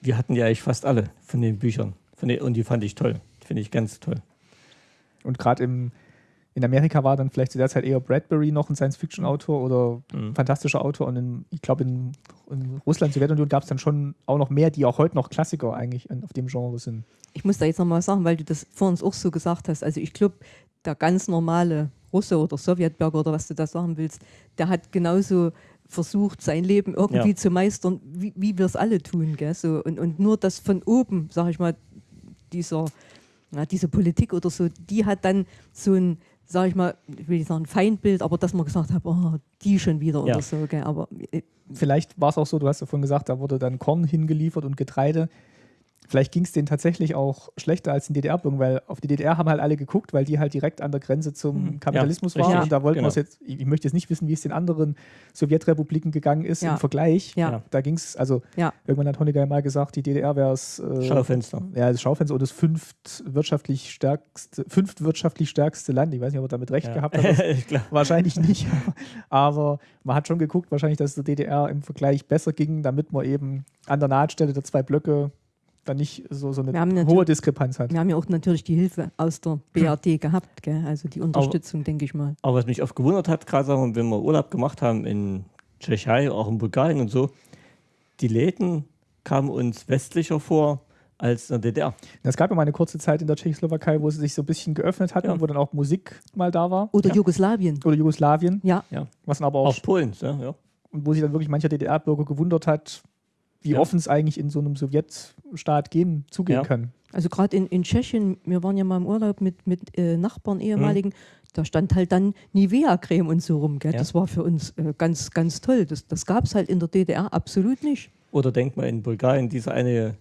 Wir hatten ja eigentlich fast alle von den Büchern. Von den, und die fand ich toll. Finde ich ganz toll. Und gerade im in Amerika war dann vielleicht zu der Zeit eher Bradbury noch ein Science-Fiction-Autor oder mhm. fantastischer Autor. Und in, ich glaube, in, in, Russland, Sowjetunion gab es dann schon auch noch mehr, die auch heute noch Klassiker eigentlich auf dem Genre sind. Ich muss da jetzt nochmal sagen, weil du das vor uns auch so gesagt hast. Also ich glaube, der ganz normale Russe oder Sowjetbürger oder was du da sagen willst, der hat genauso versucht, sein Leben irgendwie ja. zu meistern, wie, wie wir es alle tun. Gell? So, und, und nur das von oben, sag ich mal, dieser, ja, diese Politik oder so, die hat dann so ein sage ich mal, ich will nicht sagen Feindbild, aber dass man gesagt hat, oh, die schon wieder ja. oder so. Gell? Aber, äh, Vielleicht war es auch so, du hast ja vorhin gesagt, da wurde dann Korn hingeliefert und Getreide. Vielleicht ging es denen tatsächlich auch schlechter als in DDR-Bürgern, weil auf die DDR haben halt alle geguckt, weil die halt direkt an der Grenze zum mhm. Kapitalismus ja, waren. Ja, und da wollten genau. wir es jetzt, ich, möchte jetzt nicht wissen, wie es den anderen Sowjetrepubliken gegangen ist ja. im Vergleich. Ja. Da ging es, also irgendwann hat Honecker mal gesagt, die DDR wäre es. Äh, Schaufenster. Ja, das Schaufenster und das fünft wirtschaftlich stärkste, fünft wirtschaftlich stärkste Land. Ich weiß nicht, ob er damit recht gehabt hat. wahrscheinlich nicht. Aber man hat schon geguckt, wahrscheinlich, dass es der DDR im Vergleich besser ging, damit man eben an der Nahtstelle der zwei Blöcke dann nicht so, so eine hohe Diskrepanz hat. Wir haben ja auch natürlich die Hilfe aus der BRD gehabt, gell? also die Unterstützung, denke ich mal. Aber was mich oft gewundert hat, gerade wenn wir Urlaub gemacht haben in Tschechei, auch in Bulgarien und so, die Läden kamen uns westlicher vor als in der DDR. Es gab ja mal eine kurze Zeit in der Tschechoslowakei, wo sie sich so ein bisschen geöffnet hatten, ja. wo dann auch Musik mal da war. Oder ja. Jugoslawien. Oder Jugoslawien. Ja. ja. Was dann aber auch. Auch Polen, ja. Und wo sich dann wirklich mancher DDR-Bürger gewundert hat, wie ja. offen es eigentlich in so einem Sowjetstaat gehen, zugehen ja. kann. Also gerade in, in Tschechien, wir waren ja mal im Urlaub mit, mit äh, Nachbarn, ehemaligen, mhm. da stand halt dann Nivea-Creme und so rum. Ja. Das war für uns äh, ganz, ganz toll. Das, das gab es halt in der DDR absolut nicht. Oder denkt mal in Bulgarien, dieser eine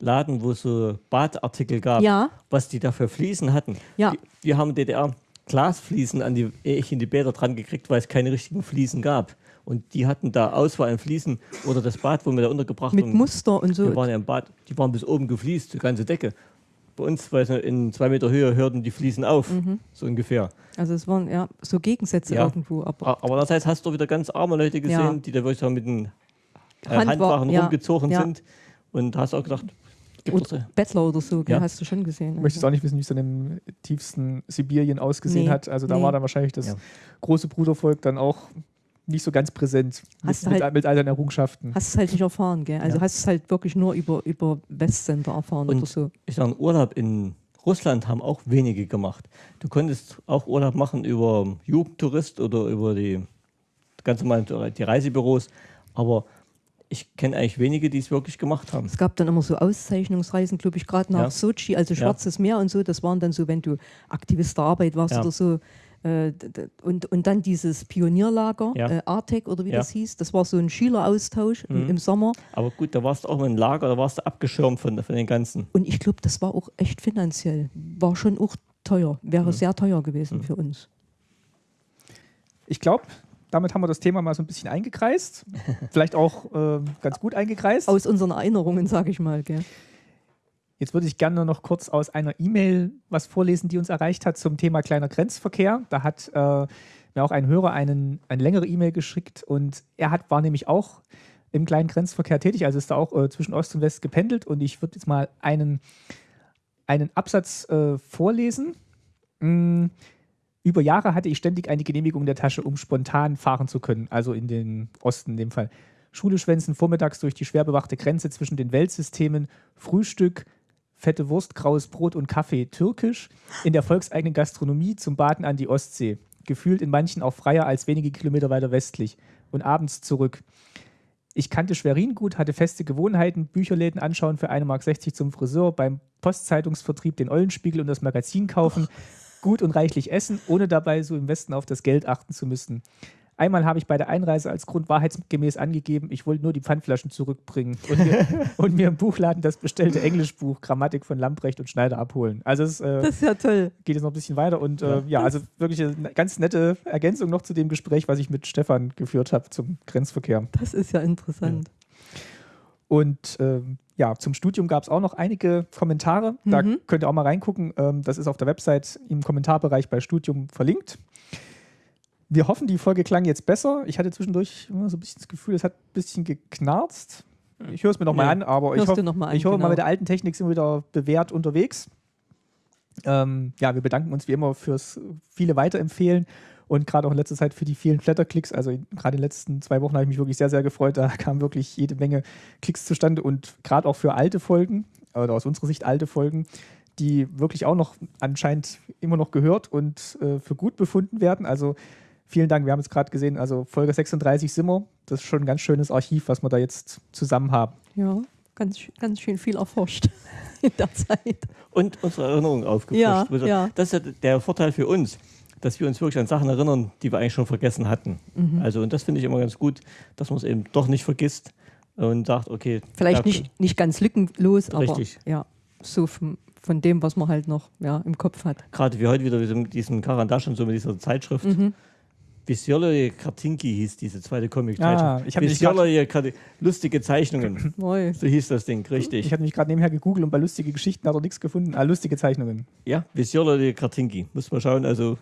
Laden, wo es so Badartikel gab, ja. was die da für Fliesen hatten. Ja. Die, wir haben DDR Glasfliesen an die, ich in die Bäder dran gekriegt, weil es keine richtigen Fliesen gab. Und die hatten da Auswahl an Fliesen oder das Bad, wo wir da untergebracht Mit haben. Muster und so. Wir waren ja im Bad, die waren bis oben gefliest, die ganze Decke. Bei uns, weil in zwei Meter Höhe hörten die Fliesen auf, mhm. so ungefähr. Also es waren ja so Gegensätze ja. irgendwo. Aber, aber das heißt, hast du wieder ganz arme Leute gesehen, ja. die da wirklich mit den äh, Handwachen ja. rumgezogen sind. Und hast auch gedacht, oder Bettler oder so, ja. hast du schon gesehen. Ich möchte also. auch nicht wissen, wie es dann im tiefsten Sibirien ausgesehen nee. hat. Also da nee. war dann wahrscheinlich das große Brudervolk dann auch nicht so ganz präsent hast mit, halt, mit, all deinen Errungenschaften. Hast es halt nicht erfahren, gell? Also ja. hast es halt wirklich nur über, über Westsender erfahren Und oder so. Ich sage, Urlaub in Russland haben auch wenige gemacht. Du konntest auch Urlaub machen über Jugendtourist oder über die ganz normal die Reisebüros, aber ich kenne eigentlich wenige, die es wirklich gemacht haben. Es gab dann immer so Auszeichnungsreisen, glaube ich, gerade nach ja. Sochi, also Schwarzes ja. Meer und so. Das waren dann so, wenn du Aktivist der Arbeit warst ja. oder so, und, und dann dieses Pionierlager, ja. äh, Artec oder wie ja. das hieß, das war so ein Schüleraustausch mhm. im, im, Sommer. Aber gut, da warst du auch im Lager, da warst du abgeschirmt von, von den ganzen. Und ich glaube, das war auch echt finanziell, war schon auch teuer, wäre mhm. sehr teuer gewesen mhm. für uns. Ich glaube, damit haben wir das Thema mal so ein bisschen eingekreist. Vielleicht auch äh, ganz gut eingekreist. Aus unseren Erinnerungen, sage ich mal. Gell? Jetzt würde ich gerne noch kurz aus einer E-Mail was vorlesen, die uns erreicht hat zum Thema kleiner Grenzverkehr. Da hat äh, mir auch ein Hörer einen, eine längere E-Mail geschickt und er hat, war nämlich auch im kleinen Grenzverkehr tätig, also ist da auch äh, zwischen Ost und West gependelt und ich würde jetzt mal einen, einen Absatz äh, vorlesen. Mm, über Jahre hatte ich ständig eine Genehmigung in der Tasche, um spontan fahren zu können, also in den Osten in dem Fall. Schule schwänzen vormittags durch die schwer bewachte Grenze zwischen den Weltsystemen, Frühstück, fette Wurst, graues Brot und Kaffee türkisch, in der volkseigenen Gastronomie zum Baden an die Ostsee. Gefühlt in manchen auch freier als wenige Kilometer weiter westlich. Und abends zurück. Ich kannte Schwerin gut, hatte feste Gewohnheiten, Bücherläden anschauen für 1,60 Mark zum Friseur, beim Postzeitungsvertrieb den Eulenspiegel und das Magazin kaufen, gut und reichlich essen, ohne dabei so im Westen auf das Geld achten zu müssen. Einmal habe ich bei der Einreise als Grund wahrheitsgemäß angegeben, ich wollte nur die Pfandflaschen zurückbringen und mir, und mir im Buchladen das bestellte Englischbuch Grammatik von Lamprecht und Schneider abholen. Also es, äh, das ist ja toll. Geht jetzt noch ein bisschen weiter und äh, ja, also wirklich eine ganz nette Ergänzung noch zu dem Gespräch, was ich mit Stefan geführt habe zum Grenzverkehr. Das ist ja interessant. Ja. Und ähm, ja, zum Studium gab es auch noch einige Kommentare. Da mhm. könnt ihr auch mal reingucken. Ähm, das ist auf der Website im Kommentarbereich bei Studium verlinkt. Wir hoffen, die Folge klang jetzt besser. Ich hatte zwischendurch immer so ein bisschen das Gefühl, es hat ein bisschen geknarzt. Ich höre es mir nochmal ja. an, aber ich, hoff, an, ich hoffe genau. mal, mit der alten Technik sind wir wieder bewährt unterwegs. Ähm, ja, wir bedanken uns wie immer fürs viele Weiterempfehlen und gerade auch in letzter Zeit für die vielen Flatterklicks. Also gerade in den letzten zwei Wochen habe ich mich wirklich sehr, sehr gefreut. Da kamen wirklich jede Menge Klicks zustande und gerade auch für alte Folgen oder aus unserer Sicht alte Folgen, die wirklich auch noch anscheinend immer noch gehört und äh, für gut befunden werden. Also vielen Dank. Wir haben es gerade gesehen, also Folge 36 Simmer. Das ist schon ein ganz schönes Archiv, was wir da jetzt zusammen haben. Ja, ganz, ganz schön viel erforscht in der Zeit. Und unsere Erinnerung aufgefrischt. Ja, ja. Das ist ja der Vorteil für uns, dass wir uns wirklich an Sachen erinnern, die wir eigentlich schon vergessen hatten. Mhm. Also, und das finde ich immer ganz gut, dass man es eben doch nicht vergisst und sagt, okay. Vielleicht nicht, nicht ganz lückenlos, richtig. aber ja, so von, von dem, was man halt noch ja, im Kopf hat. Gerade wie heute wieder mit diesem Karandasch und so mit dieser Zeitschrift. Mhm. Visjoloje Kartinki hieß diese zweite Comic-Zeichnung. Ah, ich Visjoloje lustige Zeichnungen. so hieß das Ding, richtig. Ich habe mich gerade nebenher gegoogelt und bei lustige Geschichten hat er nichts gefunden. Ah, lustige Zeichnungen. Ja, Visjoloje Kartinki. Muss man schauen. Also,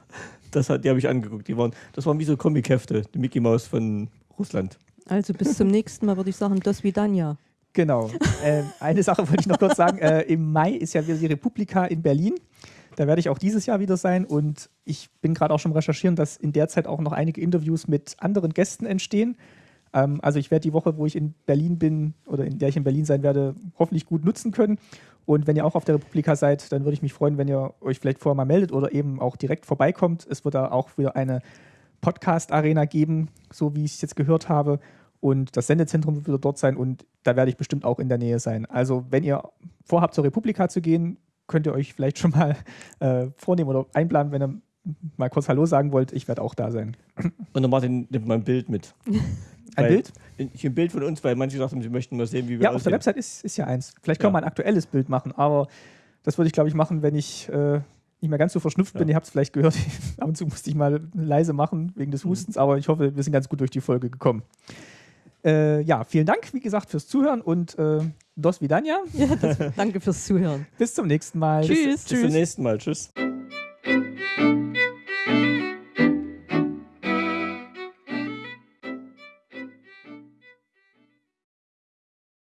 das hat, die habe ich angeguckt. Die waren, das waren wie so Comic-Hefte, die Mickey Mouse von Russland. Also bis zum nächsten Mal würde ich sagen, das wie Danja. Genau. äh, eine Sache wollte ich noch kurz sagen. Äh, Im Mai ist ja wieder die Republika in Berlin. Da werde ich auch dieses Jahr wieder sein und ich bin gerade auch schon recherchieren, dass in der Zeit auch noch einige Interviews mit anderen Gästen entstehen. Ähm, also ich werde die Woche, wo ich in Berlin bin oder in der ich in Berlin sein werde, hoffentlich gut nutzen können. Und wenn ihr auch auf der Republika seid, dann würde ich mich freuen, wenn ihr euch vielleicht vorher mal meldet oder eben auch direkt vorbeikommt. Es wird da auch wieder eine Podcast-Arena geben, so wie ich es jetzt gehört habe. Und das Sendezentrum wird wieder dort sein und da werde ich bestimmt auch in der Nähe sein. Also wenn ihr vorhabt, zur Republika zu gehen, könnt ihr euch vielleicht schon mal äh, vornehmen oder einplanen, wenn ihr mal kurz Hallo sagen wollt. Ich werde auch da sein. Und dann Martin nimmt mal ein Bild mit. Ein Bild? Ich ein Bild von uns, weil manche sagten, sie möchten mal sehen, wie wir Ja, aussehen. auf der Website ist, ist ja eins. Vielleicht können ja. wir ein aktuelles Bild machen, aber das würde ich, glaube ich, machen, wenn ich äh, nicht mehr ganz so verschnupft ja. bin. Ihr habt es vielleicht gehört. Ab und zu musste ich mal leise machen wegen des mhm. Hustens, mhm. aber ich hoffe, wir sind ganz gut durch die Folge gekommen. Äh, ja, vielen Dank, wie gesagt, fürs Zuhören und äh, Dos Vidania. Ja, das, danke fürs Zuhören. Bis zum nächsten Mal. Tschüss. Bis, Tschüss. bis zum nächsten Mal. Tschüss.